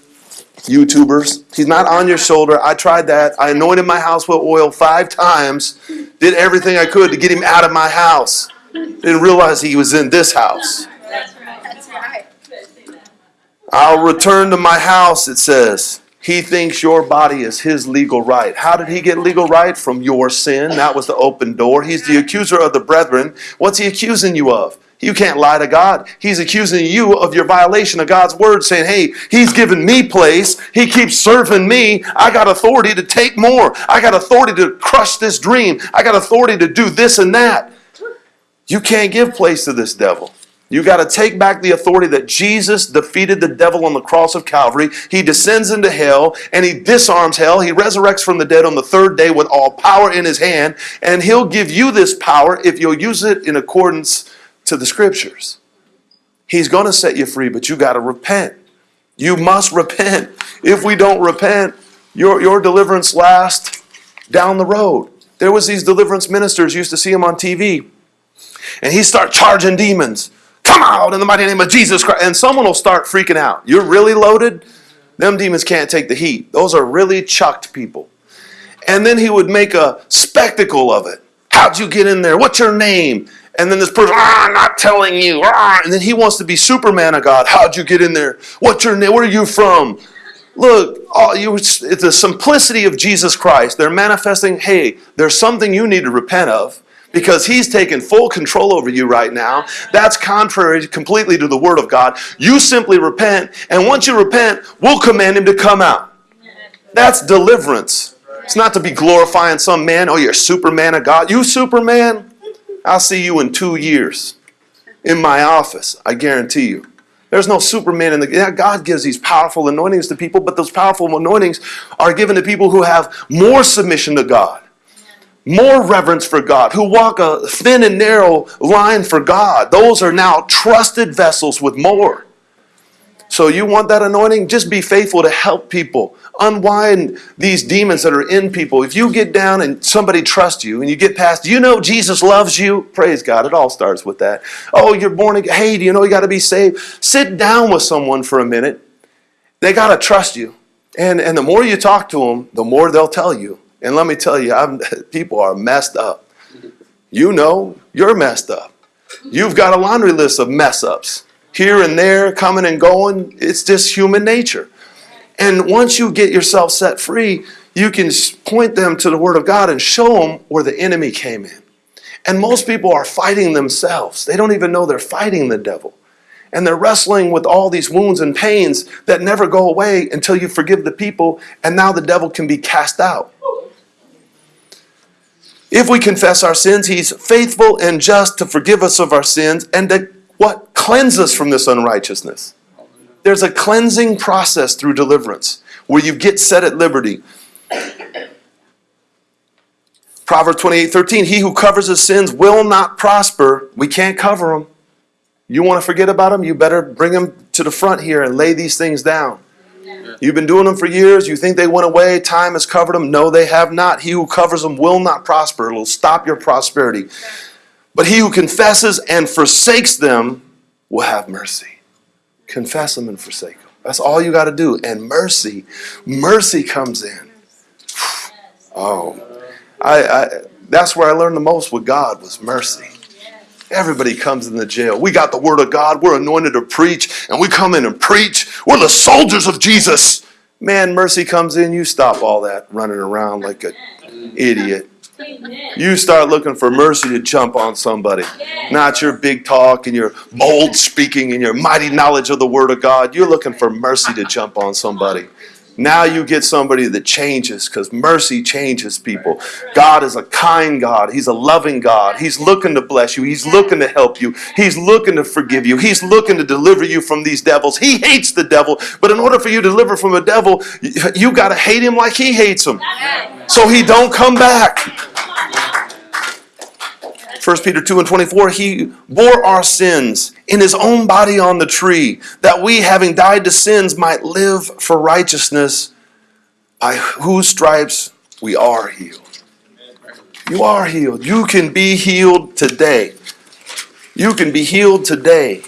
YouTubers. He's not on your shoulder. I tried that. I anointed my house with oil five times, did everything I could to get him out of my house. Didn't realize he was in this house. That's right. That's right. I'll return to my house, it says. He thinks your body is his legal right. How did he get legal right? From your sin. That was the open door. He's the accuser of the brethren. What's he accusing you of? You can't lie to God. He's accusing you of your violation of God's word, saying, Hey, He's given me place. He keeps serving me. I got authority to take more. I got authority to crush this dream. I got authority to do this and that. You can't give place to this devil. You got to take back the authority that Jesus defeated the devil on the cross of Calvary. He descends into hell and he disarms hell. He resurrects from the dead on the third day with all power in his hand. And he'll give you this power if you'll use it in accordance to the scriptures. He's going to set you free, but you got to repent. You must repent. if we don't repent, your, your deliverance lasts down the road. There was these deliverance ministers, used to see them on TV, and he start charging demons. Come out in the mighty name of Jesus Christ. And someone will start freaking out. You're really loaded? Them demons can't take the heat. Those are really chucked people. And then he would make a spectacle of it. How'd you get in there? What's your name? And then this person, ah, I'm not telling you. Ah. And then he wants to be Superman of God. How'd you get in there? What's your name? Where are you from? Look, all you, it's the simplicity of Jesus Christ. They're manifesting, hey, there's something you need to repent of because he's taken full control over you right now. That's contrary completely to the word of God. You simply repent, and once you repent, we'll command him to come out. That's deliverance. It's not to be glorifying some man. Oh, you're Superman of God. You Superman? I'll see you in two years in my office. I guarantee you. There's no Superman in the. Yeah, God gives these powerful anointings to people, but those powerful anointings are given to people who have more submission to God, more reverence for God, who walk a thin and narrow line for God. Those are now trusted vessels with more. So you want that anointing? Just be faithful to help people unwind these demons that are in people. If you get down and somebody trusts you and you get past, you know Jesus loves you. Praise God. It all starts with that. Oh, you're born again. Hey, do you know you got to be saved? Sit down with someone for a minute. They got to trust you. And, and the more you talk to them, the more they'll tell you. And let me tell you, I'm, people are messed up. You know, you're messed up. You've got a laundry list of mess ups here and there, coming and going. It's just human nature. And once you get yourself set free, you can point them to the Word of God and show them where the enemy came in. And most people are fighting themselves. They don't even know they're fighting the devil. And they're wrestling with all these wounds and pains that never go away until you forgive the people, and now the devil can be cast out. If we confess our sins, he's faithful and just to forgive us of our sins and to? Cleanse us from this unrighteousness. There's a cleansing process through deliverance where you get set at liberty. Proverbs 28 13, he who covers his sins will not prosper. We can't cover them. You want to forget about them? You better bring them to the front here and lay these things down. You've been doing them for years. You think they went away. Time has covered them. No, they have not. He who covers them will not prosper. It'll stop your prosperity. But he who confesses and forsakes them will have mercy. Confess them and forsake them. That's all you got to do. And mercy, mercy comes in. Oh, I, I, that's where I learned the most with God was mercy. Everybody comes in the jail. We got the word of God. We're anointed to preach, and we come in and preach. We're the soldiers of Jesus. Man, mercy comes in. You stop all that running around like an idiot. You start looking for mercy to jump on somebody. Not your big talk and your bold speaking and your mighty knowledge of the Word of God. You're looking for mercy to jump on somebody. Now you get somebody that changes because mercy changes people. God is a kind God. He's a loving God. He's looking to bless you. He's looking to help you. He's looking to forgive you. He's looking to deliver you from these devils. He hates the devil, but in order for you to deliver from a devil, you got to hate him like he hates him. So he don't come back. 1 Peter 2 and 24, he bore our sins in his own body on the tree, that we, having died to sins, might live for righteousness, by whose stripes we are healed. You are healed. You can be healed today. You can be healed today.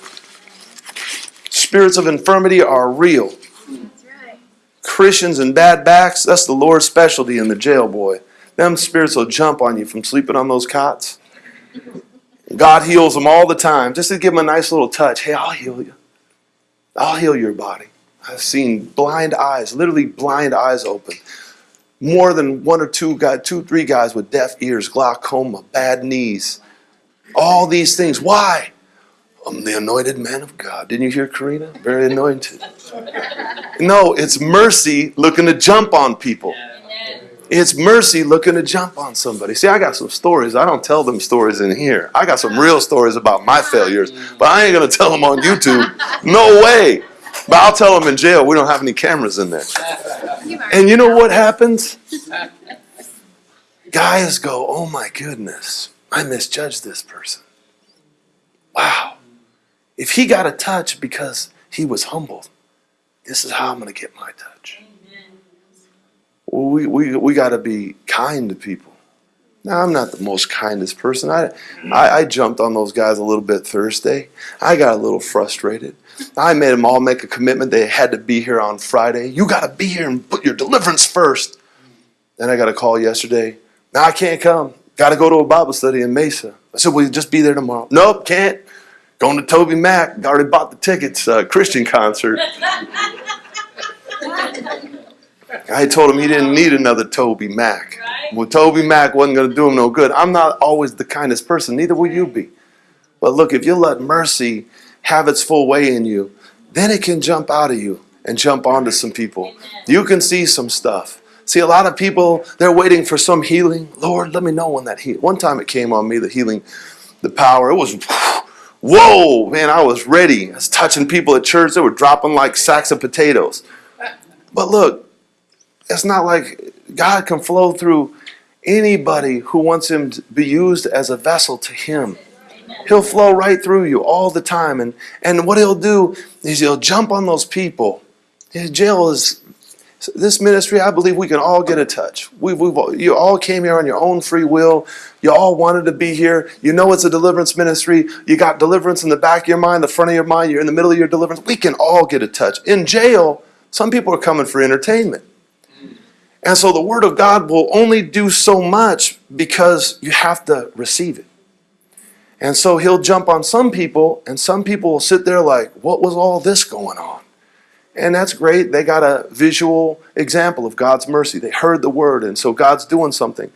Spirits of infirmity are real. Christians and bad backs, that's the Lord's specialty in the jail, boy. Them spirits will jump on you from sleeping on those cots. God heals them all the time. Just to give them a nice little touch. Hey, I'll heal you. I'll heal your body. I've seen blind eyes, literally blind eyes open. More than one or two guys, two, three guys with deaf ears, glaucoma, bad knees. All these things. Why? I'm the anointed man of God. Didn't you hear Karina? Very anointed. No, it's mercy looking to jump on people. It's mercy looking to jump on somebody. See, I got some stories. I don't tell them stories in here. I got some real stories about my failures, but I ain't going to tell them on YouTube. No way. But I'll tell them in jail. We don't have any cameras in there. And you know what happens? Guys go, oh my goodness, I misjudged this person. Wow. If he got a touch because he was humbled, this is how I'm going to get my touch. Well, we, we, we got to be kind to people. Now, I'm not the most kindest person. I, I, I jumped on those guys a little bit Thursday. I got a little frustrated. I made them all make a commitment. They had to be here on Friday. You got to be here and put your deliverance first. Then I got a call yesterday. Now I can't come. Got to go to a Bible study in Mesa. I said, Will you just be there tomorrow? Nope, can't. Going to TobyMac. Already bought the tickets. Uh, Christian concert. I told him he didn't need another TobyMac. Well, TobyMac wasn't going to do him no good. I'm not always the kindest person. Neither will you be. But look, if you let mercy have its full way in you, then it can jump out of you and jump onto some people. You can see some stuff. See, a lot of people, they're waiting for some healing. Lord, let me know when that heal. One time it came on me, the healing, the power. It was, whoa, man, I was ready. I was touching people at church. They were dropping like sacks of potatoes. But look, it's not like God can flow through anybody who wants him to be used as a vessel to him. He'll flow right through you all the time. And, and what he'll do is he'll jump on those people. His jail is this ministry, I believe we can all get a touch. We, we've, you all came here on your own free will. You all wanted to be here. You know it's a deliverance ministry. You got deliverance in the back of your mind, the front of your mind. You're in the middle of your deliverance. We can all get a touch. In jail, some people are coming for entertainment. And so the Word of God will only do so much because you have to receive it. And so He'll jump on some people, and some people will sit there like, What was all this going on? And that's great. They got a visual example of God's mercy. They heard the Word, and so God's doing something.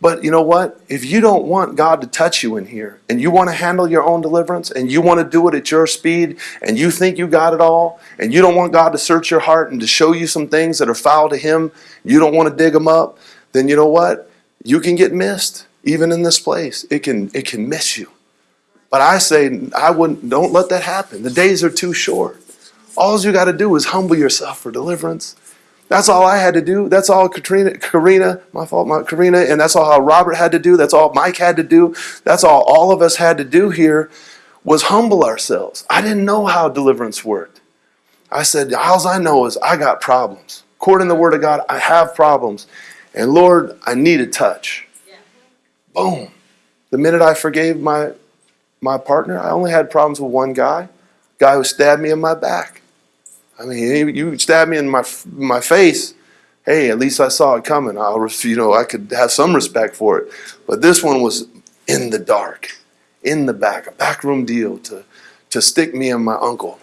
But you know what? If you don't want God to touch you in here, and you want to handle your own deliverance, and you want to do it at your speed, and you think you got it all, and you don't want God to search your heart and to show you some things that are foul to Him, you don't want to dig them up, then you know what? You can get missed, even in this place. It can it can miss you. But I say I wouldn't. Don't let that happen. The days are too short. All you got to do is humble yourself for deliverance. That's all I had to do. That's all Katrina, Karina, my fault, my Karina, and that's all how Robert had to do. That's all Mike had to do. That's all all of us had to do here was humble ourselves. I didn't know how deliverance worked. I said, all I know is I got problems. According to the Word of God, I have problems. And Lord, I need a touch. Boom. The minute I forgave my my partner, I only had problems with one guy, guy who stabbed me in my back. I mean, you stabbed me in my my face. Hey, at least I saw it coming. I'll, you know, I could have some respect for it. But this one was in the dark, in the back, a backroom deal to to stick me and my uncle,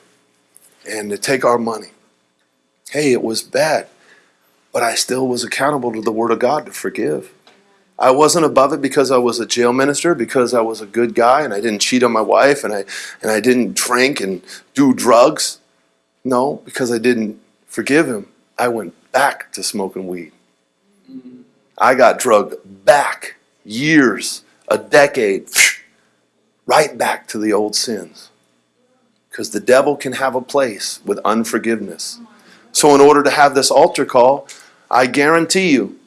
and to take our money. Hey, it was bad, but I still was accountable to the Word of God to forgive. I wasn't above it because I was a jail minister, because I was a good guy and I didn't cheat on my wife and I and I didn't drink and do drugs. No, because I didn't forgive him. I went back to smoking weed. I got drugged back years, a decade, right back to the old sins. Because the devil can have a place with unforgiveness. So, in order to have this altar call, I guarantee you,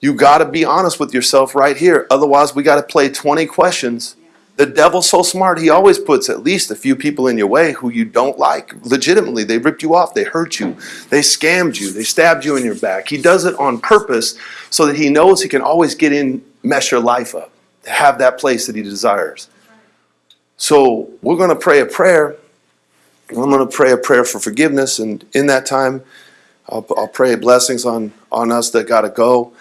you got to be honest with yourself right here. Otherwise, we got to play 20 questions. The devil's so smart, he always puts at least a few people in your way who you don't like. Legitimately, they ripped you off, they hurt you, they scammed you, they stabbed you in your back. He does it on purpose so that he knows he can always get in, mess your life up, to have that place that he desires. So, we're going to pray a prayer. I'm going to pray a prayer for forgiveness, and in that time, I'll, I'll pray blessings on, on us that got to go.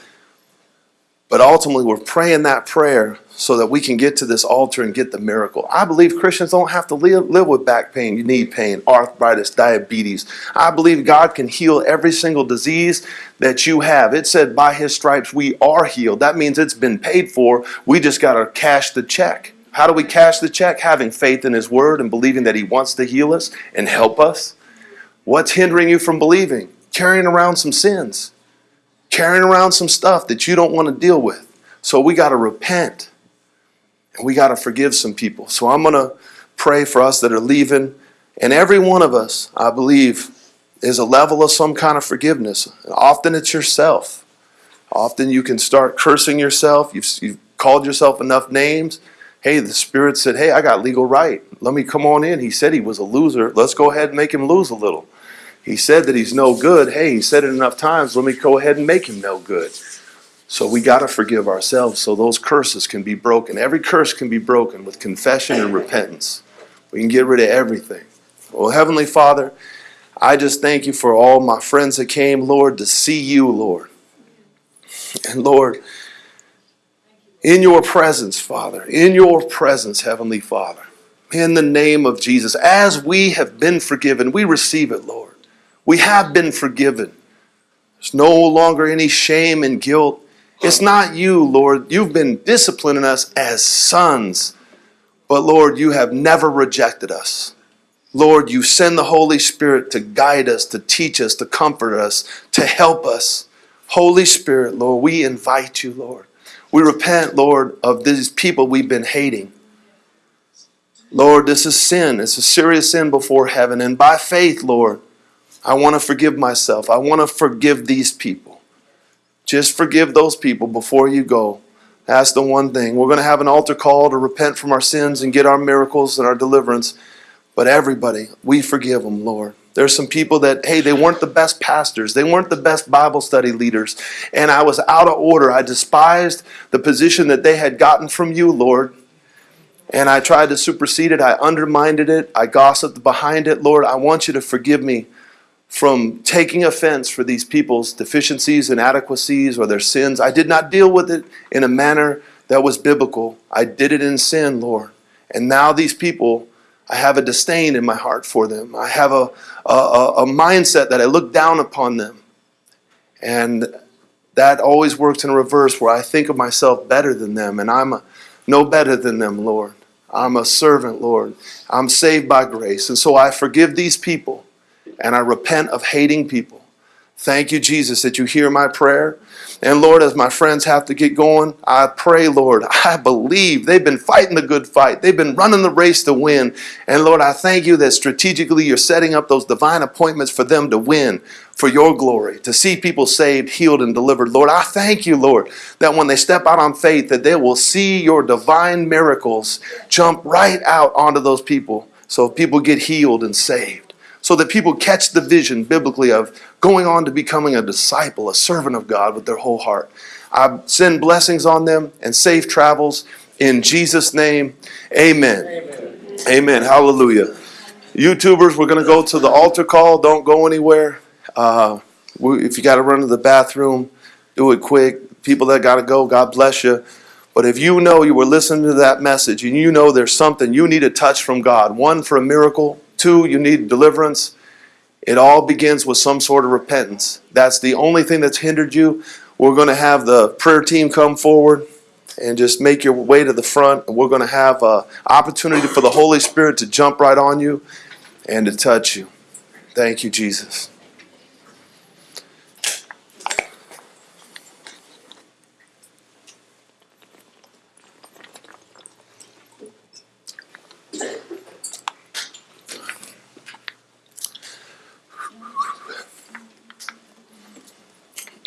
But ultimately, we're praying that prayer so that we can get to this altar and get the miracle. I believe Christians don't have to live, live with back pain, knee pain, arthritis, diabetes. I believe God can heal every single disease that you have. It said, by his stripes we are healed. That means it's been paid for. We just got to cash the check. How do we cash the check? Having faith in his word and believing that he wants to heal us and help us. What's hindering you from believing? Carrying around some sins carrying around some stuff that you don't want to deal with. So we got to repent and we got to forgive some people. So I'm going to pray for us that are leaving. And every one of us, I believe, is a level of some kind of forgiveness. And often it's yourself. Often you can start cursing yourself. You've, you've called yourself enough names. Hey, the Spirit said, Hey, I got legal right. Let me come on in. He said he was a loser. Let's go ahead and make him lose a little. He said that he's no good. Hey, he said it enough times. Let me go ahead and make him no good. So we got to forgive ourselves so those curses can be broken. Every curse can be broken with confession and repentance. We can get rid of everything. Well, Heavenly Father, I just thank you for all my friends that came, Lord, to see you, Lord. And Lord, in your presence, Father, in your presence, Heavenly Father, in the name of Jesus, as we have been forgiven, we receive it, Lord. We have been forgiven. There's no longer any shame and guilt. It's not you, Lord. You've been disciplining us as sons. But Lord, you have never rejected us. Lord, you send the Holy Spirit to guide us, to teach us, to comfort us, to help us. Holy Spirit, Lord, we invite you, Lord. We repent, Lord, of these people we've been hating. Lord, this is sin. It's a serious sin before heaven. And by faith, Lord, I want to forgive myself. I want to forgive these people. Just forgive those people before you go. That's the one thing. We're going to have an altar call to repent from our sins and get our miracles and our deliverance. But everybody, we forgive them, Lord. There's some people that, hey, they weren't the best pastors. They weren't the best Bible study leaders. And I was out of order. I despised the position that they had gotten from you, Lord. And I tried to supersede it. I undermined it. I gossiped behind it. Lord, I want you to forgive me from taking offense for these people's deficiencies, inadequacies, or their sins. I did not deal with it in a manner that was biblical. I did it in sin, Lord. And now these people, I have a disdain in my heart for them. I have a, a, a mindset that I look down upon them. And that always works in reverse where I think of myself better than them, and I'm no better than them, Lord. I'm a servant, Lord. I'm saved by grace. And so I forgive these people and I repent of hating people. Thank you, Jesus, that you hear my prayer. And Lord, as my friends have to get going, I pray, Lord, I believe they've been fighting the good fight. They've been running the race to win. And Lord, I thank you that strategically you're setting up those divine appointments for them to win for your glory, to see people saved, healed, and delivered. Lord, I thank you, Lord, that when they step out on faith, that they will see your divine miracles jump right out onto those people so people get healed and saved so that people catch the vision biblically of going on to becoming a disciple, a servant of God with their whole heart. I send blessings on them and safe travels in Jesus' name. Amen. Amen. Amen. Hallelujah. YouTubers, we're going to go to the altar call. Don't go anywhere. Uh, if you got to run to the bathroom, do it quick. People that got to go, God bless you. But if you know you were listening to that message and you know there's something you need a touch from God, one for a miracle, Two, you need deliverance. It all begins with some sort of repentance. That's the only thing that's hindered you. We're going to have the prayer team come forward and just make your way to the front. And we're going to have an opportunity for the Holy Spirit to jump right on you and to touch you. Thank you, Jesus.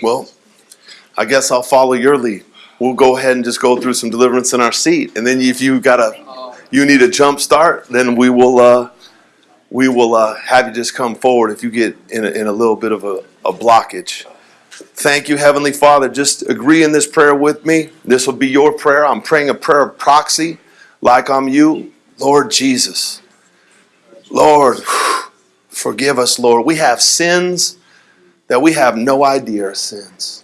Well, I guess I'll follow your lead. We'll go ahead and just go through some deliverance in our seat, and then if you got a, you need a jump start, then we will, uh, we will uh, have you just come forward if you get in a, in a little bit of a, a blockage. Thank you, Heavenly Father. Just agree in this prayer with me. This will be your prayer. I'm praying a prayer of proxy, like I'm you, Lord Jesus. Lord, forgive us, Lord. We have sins that we have no idea are sins.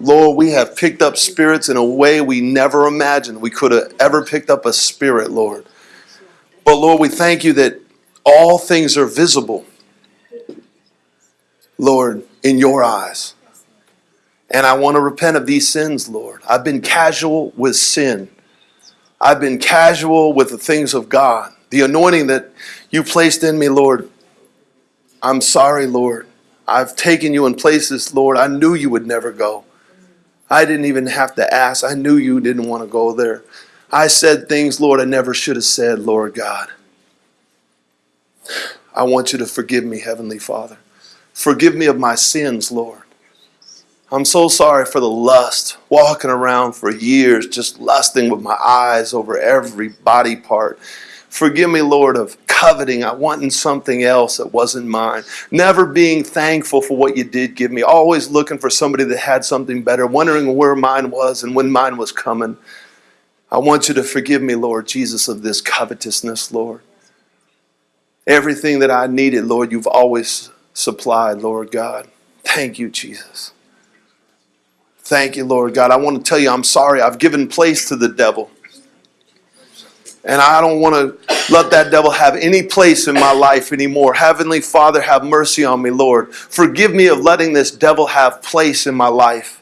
Lord, we have picked up spirits in a way we never imagined we could have ever picked up a spirit, Lord. But Lord, we thank you that all things are visible, Lord, in your eyes. And I want to repent of these sins, Lord. I've been casual with sin. I've been casual with the things of God. The anointing that you placed in me, Lord. I'm sorry, Lord. I've taken you in places, Lord, I knew you would never go. I didn't even have to ask. I knew you didn't want to go there. I said things, Lord, I never should have said, Lord God. I want you to forgive me, Heavenly Father. Forgive me of my sins, Lord. I'm so sorry for the lust, walking around for years, just lusting with my eyes over every body part. Forgive me, Lord, of coveting, I wanting something else that wasn't mine. Never being thankful for what you did give me. Always looking for somebody that had something better, wondering where mine was and when mine was coming. I want you to forgive me, Lord Jesus, of this covetousness, Lord. Everything that I needed, Lord, you've always supplied, Lord God. Thank you, Jesus. Thank you, Lord God. I want to tell you, I'm sorry. I've given place to the devil. And I don't want to let that devil have any place in my life anymore. Heavenly Father, have mercy on me, Lord. Forgive me of letting this devil have place in my life.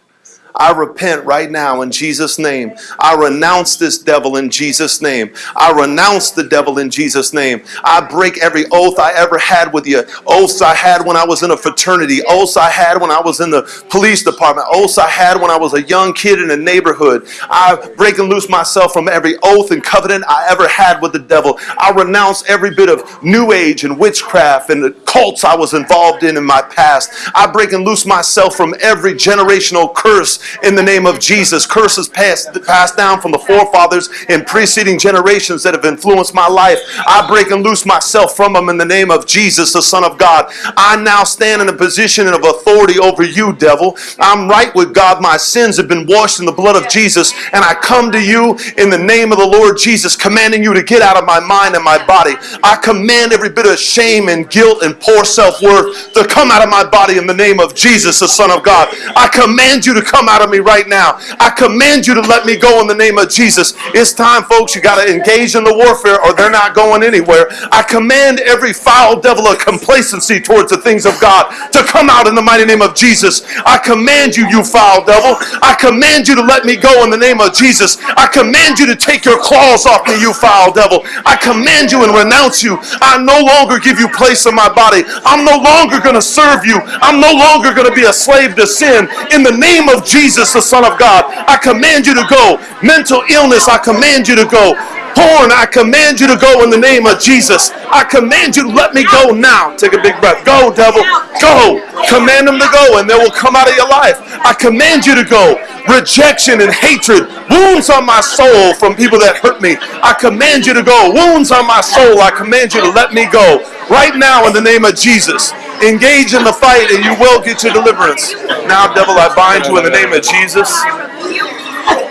I repent right now in Jesus' name. I renounce this devil in Jesus' name. I renounce the devil in Jesus' name. I break every oath I ever had with you. Oaths I had when I was in a fraternity. Oaths I had when I was in the police department. Oaths I had when I was a young kid in a neighborhood. I break and loose myself from every oath and covenant I ever had with the devil. I renounce every bit of new age and witchcraft and the cults I was involved in in my past. I break and loose myself from every generational curse in the name of Jesus. Curses passed, passed down from the forefathers in preceding generations that have influenced my life. I break and loose myself from them in the name of Jesus, the Son of God. I now stand in a position of authority over you, devil. I'm right with God. My sins have been washed in the blood of Jesus. And I come to you in the name of the Lord Jesus, commanding you to get out of my mind and my body. I command every bit of shame and guilt and poor self worth to come out of my body in the name of Jesus, the Son of God. I command you to come out of me right now. I command you to let me go in the name of Jesus. It's time, folks. You got to engage in the warfare or they're not going anywhere. I command every foul devil of complacency towards the things of God to come out in the mighty name of Jesus. I command you, you foul devil. I command you to let me go in the name of Jesus. I command you to take your claws off me, you foul devil. I command you and renounce you. I no longer give you place in my body. I'm no longer going to serve you. I'm no longer going to be a slave to sin. In the name of Jesus, the Son of God, I command you to go. Mental illness, I command you to go. Porn, I command you to go in the name of Jesus. I command you to let me go now. Take a big breath. Go, devil. Go. Command them to go, and they will come out of your life. I command you to go. Rejection and hatred, wounds on my soul from people that hurt me. I command you to go. Wounds on my soul, I command you to let me go. Right now, in the name of Jesus. Engage in the fight, and you will get your deliverance. Now, devil, I bind you in the name of Jesus.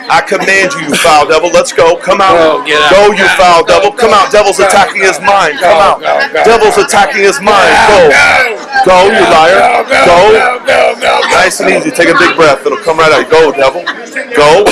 I command you, you foul devil. Let's go. Come out. Go, out. Go, you foul go, devil. Come go, out. Devil's attacking his mind. Come out. Devil's attacking his mind. Go. Go, you liar. Go, Go. go, go, go, go. Nice and easy. Take a big breath. It'll come right out. Go, devil. Go.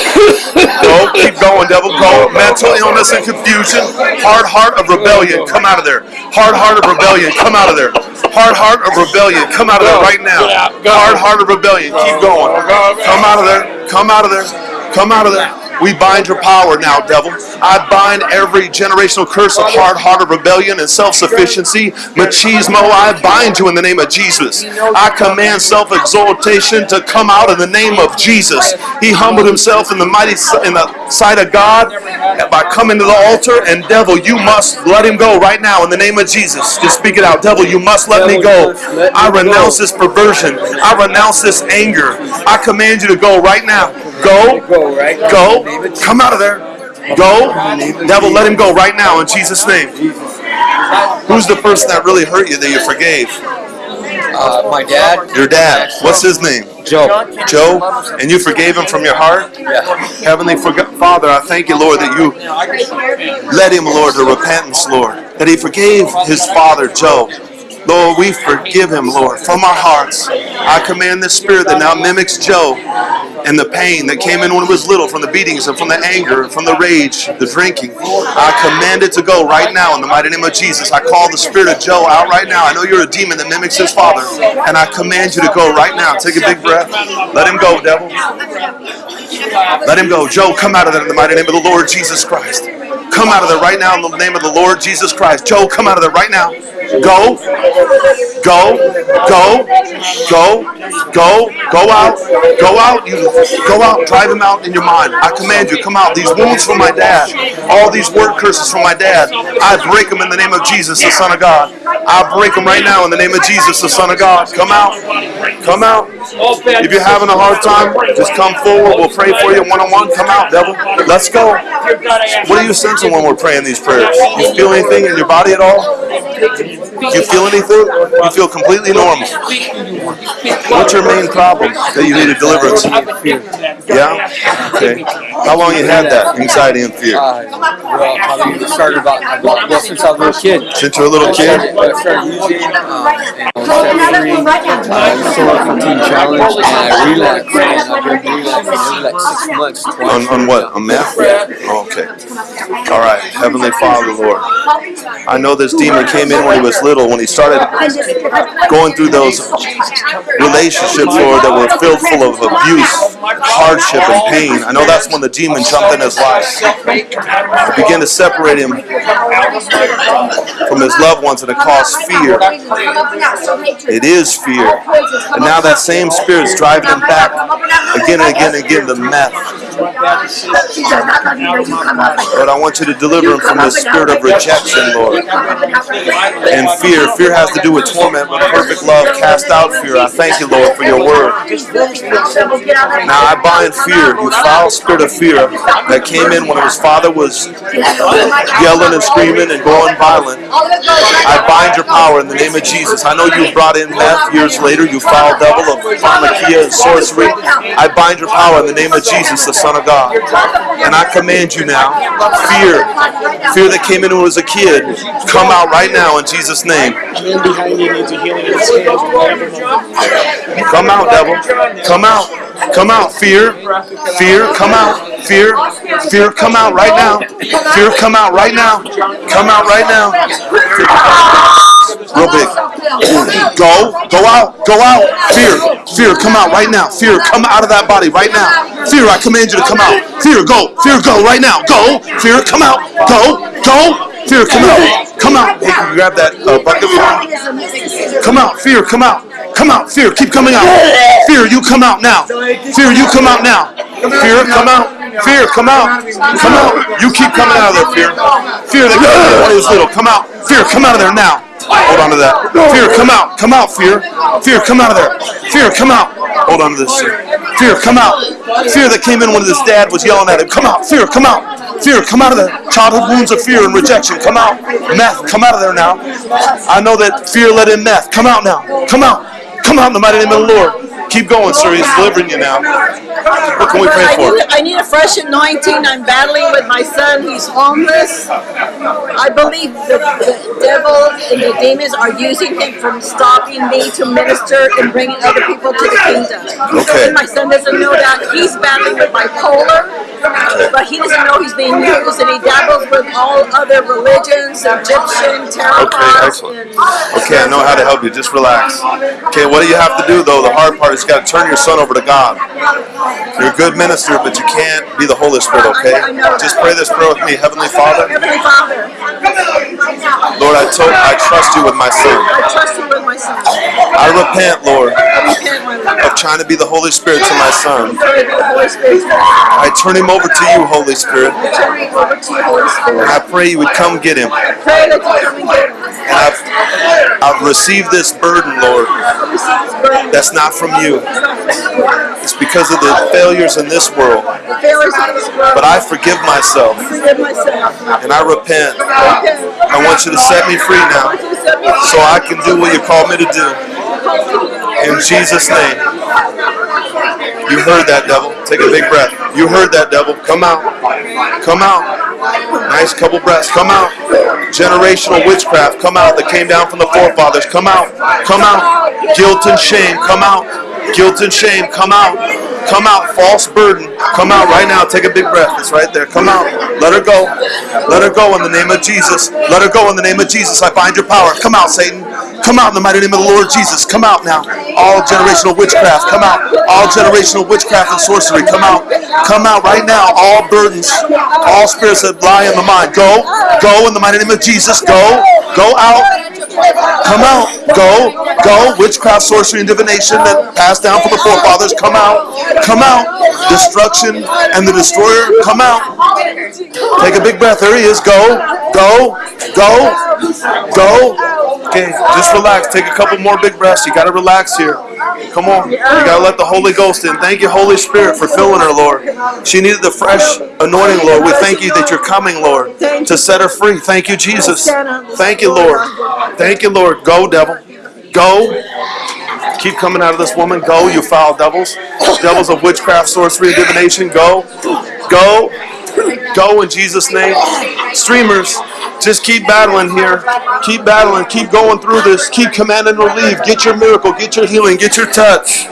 Go. Keep going, devil. Go. Mental illness and confusion. Hard heart of rebellion. Come out of there. Hard heart of rebellion. Come out of there. Hard heart of rebellion. Come out of there right now. Hard heart of rebellion. Keep going. Go, go, go. Come out of there. Come out of there. Come out of that. We bind your power now, devil. I bind every generational curse of hard-hearted rebellion and self-sufficiency. Machismo, I bind you in the name of Jesus. I command self-exaltation to come out in the name of Jesus. He humbled himself in the mighty in the sight of God by coming to the altar. And devil, you must let him go right now in the name of Jesus. Just speak it out, devil. You must let me go. I renounce this perversion. I renounce this anger. I command you to go right now. Go. Go, right? Go. Come out of there. Go. Devil, let him go right now in Jesus' name. Who's the person that really hurt you that you forgave? Uh, my dad. Your dad. What's his name? Joe. Joe? And you forgave him from your heart? Yeah. Heavenly Father, I thank you, Lord, that you led him, Lord, to repentance, Lord. That he forgave his father, Joe. Lord, we forgive him, Lord, from our hearts. I command the spirit that now mimics Joe and the pain that came in when he was little from the beatings and from the anger and from the rage, the drinking. I command it to go right now in the mighty name of Jesus. I call the spirit of Joe out right now. I know you're a demon that mimics his father, and I command you to go right now. Take a big breath. Let him go, devil. Let him go. Joe, come out of there in the mighty name of the Lord Jesus Christ. Come out of there right now in the name of the Lord Jesus Christ. Joe, come out of there right now. Go. Go. Go. Go. Go. Go out. Go out. You go out. Drive him out in your mind. I command you, come out. These wounds from my dad, all these word curses from my dad, I break them in the name of Jesus, the Son of God. I break them right now in the name of Jesus, the Son of God. Come out. Come out. If you're having a hard time, just come forward. We'll pray for you one on one. Come out, devil. Let's go. What are you sensing when we're praying these prayers? You feel anything in your body at all? Do you feel anything? You feel completely normal. What's your main problem that you need a deliverance? Yeah? Okay. How long you had that anxiety and fear? Uh, well, probably started about, about well, since I was a little kid. Since you're a little kid? I started using um, and I was free. I used to work on Teen Challenge and I relapsed. And I've been relapsing like six months. Twice. On, on what? On meth? Oh, okay. All right. Heavenly Father, Lord. I know this demon came in when he was little, when he started going through those relationships, Lord, that were filled full of abuse, hardship, and pain. I know that's when the demon jumped in his life. It began to separate him from his loved ones, and it caused fear. It is fear. And now that same spirit is driving him back again and again and again to meth. Lord, I want you to deliver him from the spirit of rejection, Lord, and fear. Fear has to do with torment, but perfect love cast out fear. I thank you, Lord, for your word. Now I bind fear, you foul spirit of fear that came in when his father was yelling and screaming and going violent. I bind your power in the name of Jesus. I know you brought in meth years later, you foul devil of pharmakeia and sorcery. I bind your power in the name of Jesus, the Son of God. And I command you now, fear, fear that came in when he was a kid, come out right now in Jesus' name. Come out, devil. Come out. Come out, fear. Fear, come out. Fear. Fear, come out right now. Fear, come out right now. Come out right now. Real big. Go. Go out. Go out. Fear. Fear, come out right now. Fear, come out of that body right now. Fear, I command you to come out. Fear, go. Fear, go right now. Go. Fear, come out. Go. Go. Fear, come out. Come out. Hey, can you grab that uh, bucket? Come out, fear, come out. Come out, fear, keep coming out. Fear, you come out now. Fear, you come out now. Fear, come out. Fear, come out. Come out. You keep coming out of there, fear. Fear that was little. Come out. Fear, come out of there now. Hold on to that. Fear, come out. Come out, fear. Fear, come out of there. Fear, come out. Hold on to this. Fear, come out. Fear that came in when his dad was yelling at him. Come out. Fear, come out. Fear, come out of there. Childhood wounds of fear and rejection. Come out. Meth, come out of there now. I know that fear let in meth. Come out now. Come out. Come in the mighty name of the Lord. Keep going, sir. He's delivering you now. What can we pray I for? need, I need a fresh anointing. I'm battling with my son. He's homeless. I believe the, the devil and the demons are using him from stopping me to minister and bringing other people to the kingdom. Okay. And my son doesn't know that. He's battling with bipolar, but he doesn't know he's being used, and he dabbles with all other religions, Egyptian, tarot Okay, excellent. Okay, I know how to help you. Just relax. Okay, what do you have to do though? The hard part is you got to turn your son over to God. You're a good minister, but you can't be the Holy Spirit. Okay? Just pray this prayer with me, Heavenly Father. Heavenly Father, Lord, I told, I trust you with my son. I trust you with my son. I repent, Lord, I repent, my Lord. of trying to be the Holy Spirit to my son. Pray that the Holy Spirit I turn him over to you, Holy Spirit, turn me over to you, Holy and I pray you would come get him. Pray that you come and get him. And I've, I've received this burden, Lord, I receive this burden. that's not from you. It's not from you. It's because of the failures in this world. The failures of this world. But I forgive myself. and I repent. I want you to set me free now so I can do what you called me to do. In Jesus' name. You heard that, devil. Take a big breath. You heard that, devil. Come out. Come out. Nice couple breaths. Come out. Generational witchcraft. Come out that came down from the forefathers. Come out. Come out. Guilt and shame. Come out. Guilt and shame. Come out. Come out. False burden. Come out right now. Take a big breath. It's right there. Come out. Let her go. Let her go in the name of Jesus. Let her go in the name of Jesus. I bind your power. Come out, Satan. Come out in the mighty name of the Lord Jesus. Come out now. All generational witchcraft. Come out. All generational witchcraft and sorcery. Come out. Come out right now. All burdens. All spirits that lie in the mind. Go. Go in the mighty name of Jesus. Go. Go out. Come out. Go. Go. Witchcraft, sorcery, and divination that passed down from the forefathers. Come out. Come out. Destruction and the destroyer. Come out. Take a big breath. There he is. Go. Go. Go. Go. Okay, just relax. Take a couple more big breaths. You got to relax here. Come on. You gotta let the Holy Ghost in. Thank you, Holy Spirit, for filling her, Lord. She needed the fresh anointing, Lord. We thank you that you're coming, Lord, to set her free. Thank you, Jesus. Thank you, Lord. Thank you, Lord. Go, devil. Go. Keep coming out of this woman. Go, you foul devils. Devils of witchcraft, sorcery, and divination. Go. Go. Go in Jesus' name. Streamers, just keep battling here. Keep battling. Keep going through this. Keep commanding relief. Get your miracle. Get your healing. Get your touch.